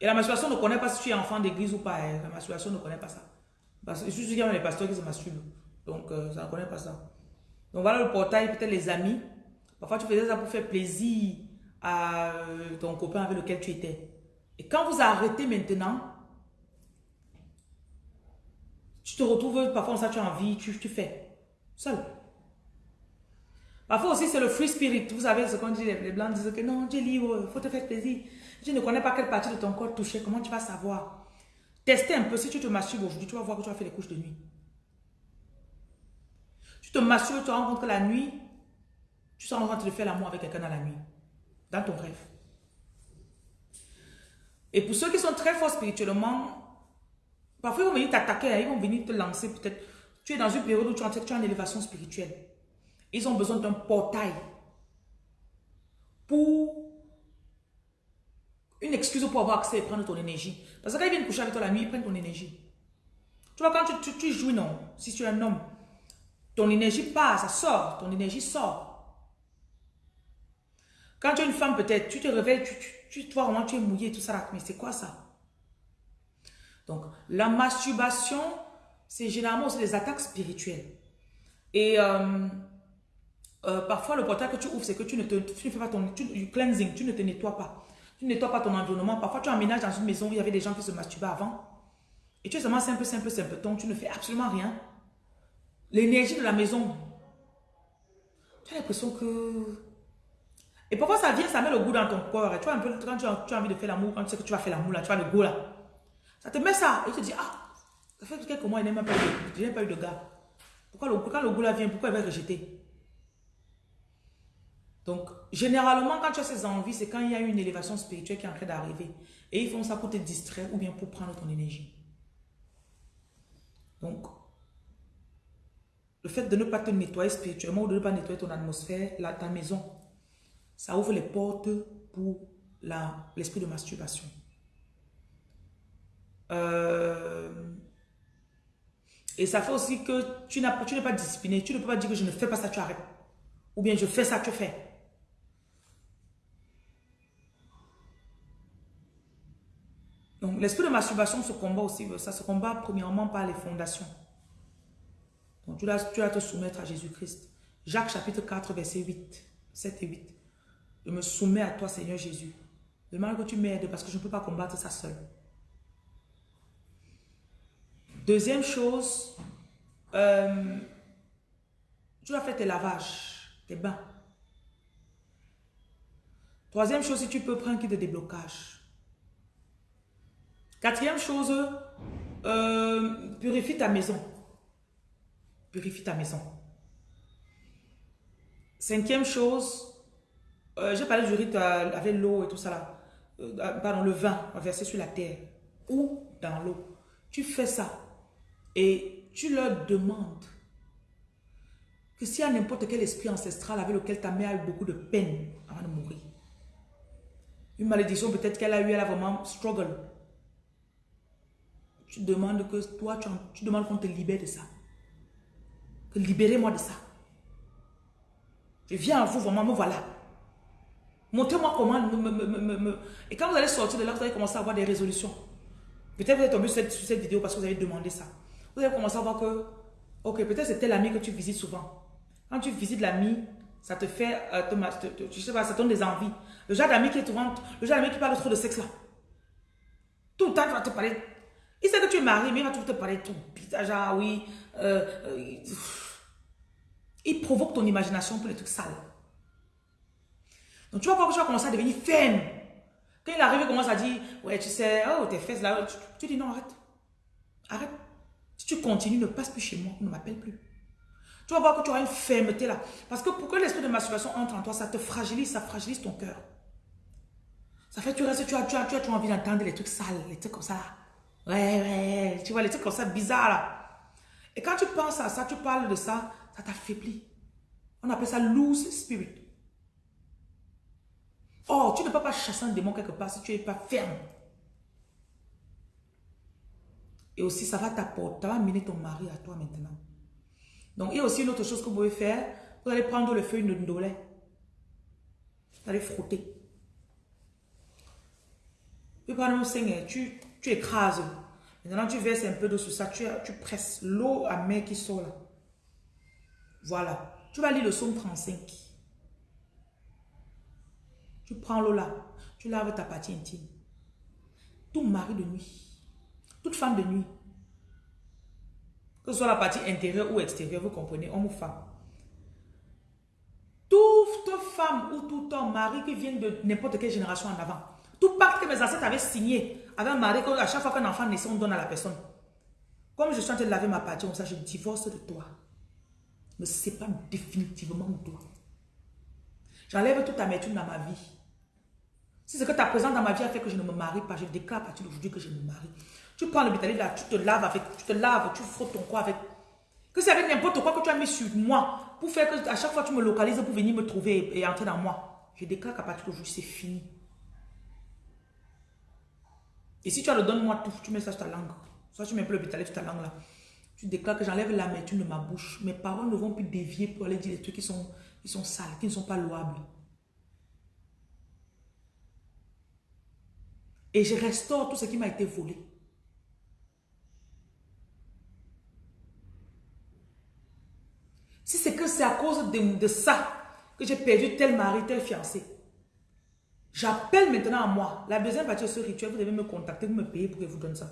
Et la masturbation ne connaît pas si tu es enfant d'église ou pas. hein. La masturbation ne connaît pas ça. Parce que je suis les pasteurs qui se masturbent. Donc, euh, ça ne connaît pas ça. Donc, voilà le portail, peut-être les amis. Parfois, tu faisais ça pour faire plaisir euh, ton copain avec lequel tu étais. Et quand vous arrêtez maintenant, tu te retrouves, parfois, ça, tu as envie, tu, tu fais. Seul. Parfois aussi, c'est le free spirit. Vous savez ce qu'on dit, les blancs disent que non, tu libre, il faut te faire plaisir. Tu ne connais pas quelle partie de ton corps toucher, comment tu vas savoir? Testez un peu. Si tu te masturbes aujourd'hui, tu vas voir que tu vas faire les couches de nuit. Tu te masturbes, tu te rends compte que la nuit, tu sens en train de faire l'amour avec quelqu'un dans la nuit. Dans ton rêve. Et pour ceux qui sont très forts spirituellement, parfois ils vont venir t'attaquer, hein, ils vont venir te lancer peut-être. Tu es dans une période où tu es en élévation spirituelle. Ils ont besoin d'un portail pour une excuse pour avoir accès et prendre ton énergie. Parce que quand ils viennent coucher avec toi la nuit, ils prennent ton énergie. Tu vois, quand tu, tu, tu jouis, non, si tu es un homme, ton énergie passe, ça sort, ton énergie sort. Quand tu es une femme, peut-être, tu te réveilles, tu, tu, tu vois vraiment, tu es mouillé, tout ça, mais c'est quoi ça? Donc, la masturbation, c'est généralement aussi des attaques spirituelles. Et euh, euh, parfois, le portail que tu ouvres, c'est que tu ne, te, tu ne fais pas ton tu, cleansing, tu ne te nettoies pas. Tu ne nettoies pas ton environnement. Parfois, tu emménages dans une maison où il y avait des gens qui se masturbaient avant. Et tu es seulement simple, simple, simple. Donc, tu ne fais absolument rien. L'énergie de la maison, tu as l'impression que... Et parfois, ça vient, ça met le goût dans ton corps? Tu vois quand tu as, envie de faire l'amour, quand tu sais que tu vas faire l'amour, là, tu as le goût là. Ça te met ça. Et tu te dis, ah, ça fait quelques mois, il n'a même pas eu de, pas eu de gars. Pourquoi le, quand le goût là vient, pourquoi il va rejeter Donc, généralement, quand tu as ces envies, c'est quand il y a une élévation spirituelle qui est en train d'arriver. Et ils font ça pour te distraire ou bien pour prendre ton énergie. Donc, le fait de ne pas te nettoyer spirituellement ou de ne pas nettoyer ton atmosphère, ta maison, ça ouvre les portes pour l'esprit de masturbation. Euh, et ça fait aussi que tu n'es pas discipliné. Tu ne peux pas dire que je ne fais pas ça, tu arrêtes. Ou bien je fais ça, tu fais. Donc l'esprit de masturbation se combat aussi. Ça se combat premièrement par les fondations. Donc tu dois, te soumettre à Jésus-Christ. Jacques chapitre 4, verset 8, 7 et 8. Je me soumets à toi, Seigneur Jésus. Demande que tu m'aides parce que je ne peux pas combattre ça seul. Deuxième chose, euh, tu dois faire tes lavages, tes bains. Troisième chose, si tu peux prendre un kit de déblocage. Quatrième chose, euh, purifie ta maison. Purifie ta maison. Cinquième chose, euh, j'ai parlé du rite avec l'eau et tout ça là. Euh, pardon, le vin versé sur la terre ou dans l'eau. Tu fais ça et tu leur demandes que s'il y a n'importe quel esprit ancestral avec lequel ta mère a eu beaucoup de peine avant de mourir, une malédiction peut-être qu'elle a eu, elle a vraiment struggle. Tu demandes que toi, tu, tu demandes qu'on te libère de ça. Que libérez-moi de ça. Je viens à vous, vraiment, me voilà. Montrez-moi comment me, Et quand vous allez sortir de là, vous allez commencer à avoir des résolutions. Peut-être vous êtes tombé sur cette, vidéo parce que vous avez demandé ça. Vous allez commencer à voir que, ok, peut-être c'est tel ami que tu visites souvent. Quand tu visites l'ami, ça te fait, euh, te, sais pas, ça donne des envies. Le genre d'ami qui est souvent, le genre d'ami qui parle trop de sexe là. Tout le temps, il va te parler. Il sait que tu es marié, mais il va toujours te parler tout. Genre, oui. Euh, euh, il provoque ton imagination pour les trucs sales. Donc tu vas voir que tu vas commencer à devenir ferme. Quand il arrive, il commence à dire, ouais, tu sais, oh, tes fesses là, tu, dis non, arrête. Arrête. Si tu continues, ne passe plus chez moi, ne m'appelle plus. Tu vas voir que tu auras une fermeté là. Parce que pour que l'esprit de masturbation entre en toi, ça te fragilise, ça fragilise ton cœur. Ça fait que tu restes, tu as, tu as, tu as, tu as envie d'entendre les trucs sales, les trucs comme ça. Ouais, ouais, tu vois, les trucs comme ça bizarres là. Et quand tu penses à ça, tu parles de ça, ça t'affaiblit. On appelle ça loose spirit. Oh, tu ne peux pas chasser un démon quelque part si tu n'es pas ferme. Et aussi, ça va t'apporter, ça va amener ton mari à toi maintenant. Donc, il y a aussi une autre chose que vous pouvez faire. Vous allez prendre le feuille de ndolet. Vous allez frotter. Tu prends le sein, tu, tu écrases. Maintenant, tu verses un peu d'eau sur ça. Tu, presses l'eau à main qui sort là. Voilà. Tu vas lire le psaume 35. Tu prends l'eau là. Tu laves ta partie intime. Tout mari de nuit. Toute femme de nuit. Que ce soit la partie intérieure ou extérieure, vous comprenez, homme ou femme. Toute femme ou tout homme, mari qui vient de n'importe quelle génération en avant. Tout pacte que mes ancêtres avaient signé avec un mari, à chaque fois qu'un enfant naissait, on donne à la personne. Comme je suis en train de laver ma partie, comme ça, je divorce de toi. Ne pas définitivement de toi. J'enlève toute amertume dans ma vie. Si ce que ta présence dans ma vie a fait que je ne me marie pas, je déclare à partir d'aujourd'hui que je me marie. Tu prends le bétail là, tu te laves avec, tu te laves, tu frottes ton corps avec. Que c'est avec n'importe quoi que tu as mis sur moi pour faire que à chaque fois tu me localises pour venir me trouver et, entrer dans moi. Je déclare qu'à partir d'aujourd'hui, c'est fini. Et si tu as le donne-moi tout, tu mets ça sur ta langue. Soit tu mets un peu le bétail sur ta langue là. Tu déclares que j'enlève l'amertume de ma bouche. Mes paroles ne vont plus dévier pour aller dire des trucs qui sont, qui sont sales, qui ne sont pas louables. Et je restaure tout ce qui m'a été volé. Si c'est que c'est à cause de, ça que j'ai perdu tel mari, tel fiancé, j'appelle maintenant à moi. La deuxième partie de ce rituel, vous devez me contacter, vous me payer pour que je vous donne ça.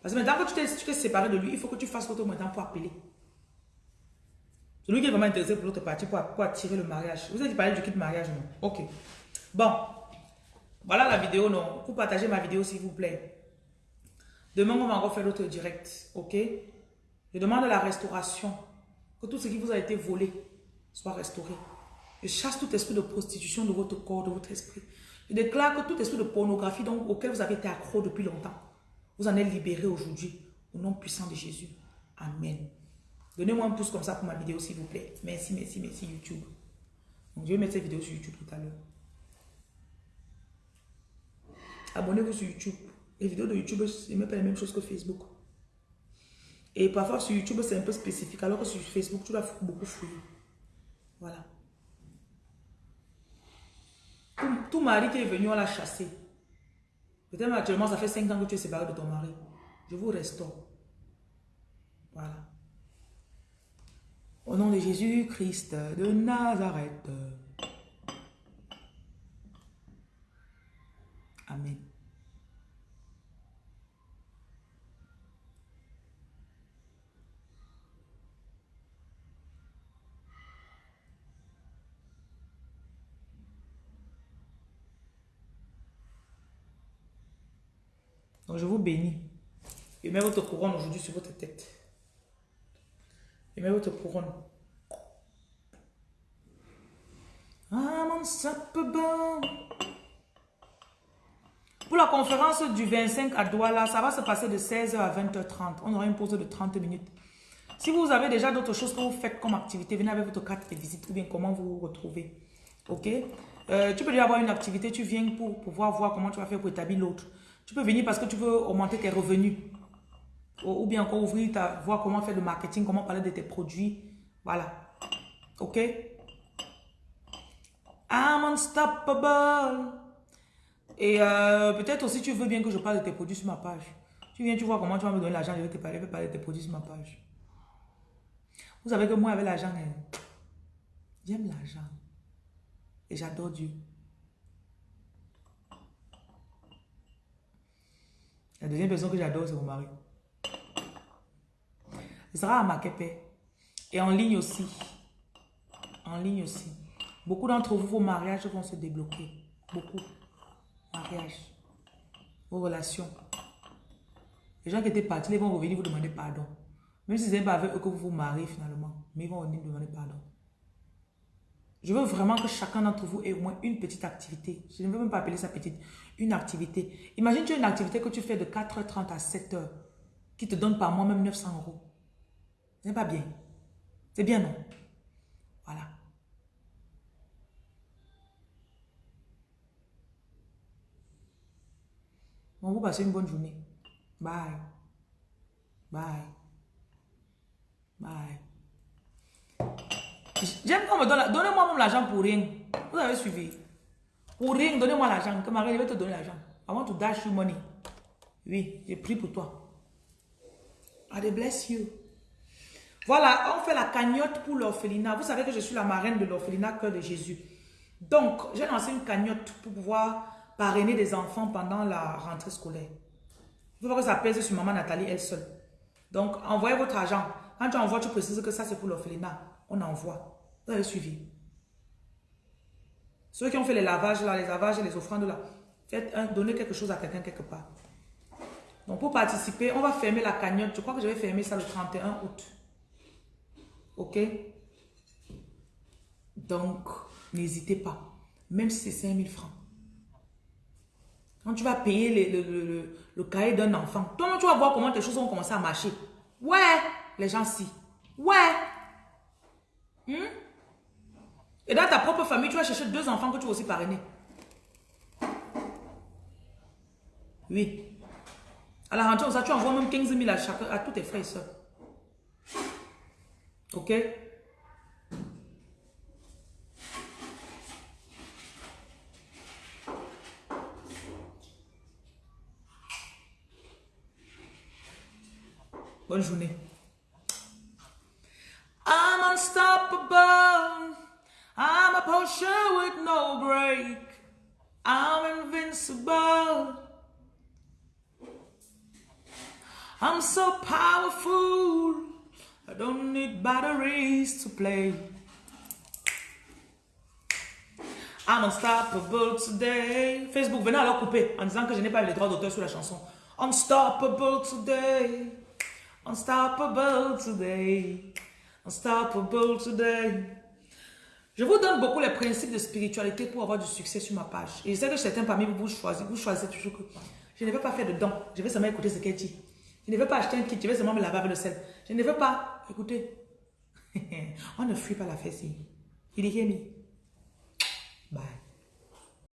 Parce que maintenant que tu t'es séparé de lui, il faut que tu fasses votre maintenant pour appeler. Celui qui est vraiment intéressé pour l'autre partie, pour, attirer le mariage. Vous avez parlé du kit mariage, non? Ok. Bon. Voilà la vidéo, non? Pour partager ma vidéo, s'il vous plaît. Demain, on va encore faire l'autre direct. Ok? Je demande la restauration que tout ce qui vous a été volé soit restauré. Je chasse tout esprit de prostitution de votre corps, de votre esprit. Je déclare que tout esprit de pornographie auquel vous avez été accro depuis longtemps, vous en êtes libéré aujourd'hui. Au nom puissant de Jésus. Amen. Donnez-moi un pouce comme ça pour ma vidéo, s'il vous plaît. Merci, merci, merci YouTube. Donc, je vais mettre cette vidéo sur YouTube tout à l'heure. Abonnez-vous sur YouTube. Les vidéos de YouTube, ce n'est pas la même chose que Facebook. Et parfois sur YouTube, c'est un peu spécifique, alors que sur Facebook, tu dois beaucoup fouiller. Voilà. Tout, mari qui est venu, on l'a chassé. Peut-être actuellement, ça fait 5 ans que tu es séparé de ton mari. Je vous restaure. Voilà. Au nom de Jésus-Christ de Nazareth. Amen. Donc je vous bénis. Et mets votre couronne aujourd'hui sur votre tête. Et mets votre couronne. Mon bon. Pour la conférence du 25 à Douala, ça va se passer de 16h à 20h30. On aura une pause de 30 minutes. Si vous avez déjà d'autres choses que vous faites comme activité, venez avec votre carte de visite ou bien comment vous vous retrouvez. Ok? Euh, Tu peux déjà avoir une activité, tu viens pour pouvoir voir comment tu vas faire pour établir l'autre. Tu peux venir parce que tu veux augmenter tes revenus. Ou, bien encore ouvrir, ta, voir comment faire le marketing, comment parler de tes produits. Voilà. OK? I'm unstoppable. Et euh, peut-être aussi tu veux bien que je parle de tes produits sur ma page. Tu viens, tu vois comment tu vas me donner l'argent, je vais te parler, je vais parler de tes produits sur ma page. Vous savez que moi, avec l'argent, hein, j'aime l'argent. Et j'adore Dieu. La deuxième personne que j'adore, c'est mon mari. À Makepe. Et en ligne aussi. En ligne aussi. Beaucoup d'entre vous, vos mariages vont se débloquer. Beaucoup. Mariage. Vos relations. Les gens qui étaient partis, ils vont revenir vous demander pardon. Même si ce n'est pas avec eux que vous vous mariez finalement. Mais ils vont venir vous demander pardon. Je veux vraiment que chacun d'entre vous ait au moins une petite activité. Je ne veux même pas appeler ça petite. Une activité. Imagine tu as une activité que tu fais de 4h30 à 7h qui te donne par mois même 900 euros. Pas bien. C'est bien, non? Voilà. Bon, vous passez une bonne journée. Bye. Bye. Bye. J'aime qu'on me donne... Donnez-moi même l'argent pour rien. Vous avez suivi. Pour rien, donnez-moi l'argent. Que Marie, je vais te donner l'argent. I want to dash you money. Oui, j'ai pris pour toi. God bless you. Voilà, on fait la cagnotte pour l'orphelinat. Vous savez que je suis la marraine de l'orphelinat Cœur de Jésus. Donc, j'ai lancé une cagnotte pour pouvoir parrainer des enfants pendant la rentrée scolaire. Il faut que ça pèse sur maman Nathalie elle seule. Donc, envoyez votre argent. Quand tu envoies, tu précises que ça c'est pour l'orphelinat. On envoie. Vous avez suivi. Ceux qui ont fait les lavages là, les lavages et les offrandes là, faites un, donnez quelque chose à quelqu'un quelque part. Donc, pour participer, on va fermer la cagnotte. Je crois que je vais fermer ça le 31 août. Ok? Donc, n'hésitez pas. Même si c'est 5000 francs. Quand tu vas payer le, cahier d'un enfant, toi, tu vas voir comment tes choses vont commencer à marcher. Ouais, les gens si. Ouais. Hmm? Et dans ta propre famille, tu vas chercher deux enfants que tu vas aussi parrainer. Oui. À la rentrée, ça, tu envoies même 15 000 à, chaque, à tous tes frères et soeurs. Ok? Bonne journée. I'm unstoppable. I'm a potion with no break. I'm invincible. I'm so powerful. I don't need batteries to play. I'm unstoppable today. Facebook, venez alors couper en disant que je n'ai pas les droits d'auteur sur la chanson. Unstoppable today. Unstoppable today. Unstoppable today. Je vous donne beaucoup les principes de spiritualité pour avoir du succès sur ma page. Et je sais que certains parmi vous, vous toujours que je ne veux pas faire de dons. Je vais seulement écouter ce qu'elle dit. Je ne veux pas acheter un kit. Je vais seulement me laver avec le sel. Je ne veux pas. Écoutez. On ne fuit pas la fesse. Il dit, Bye.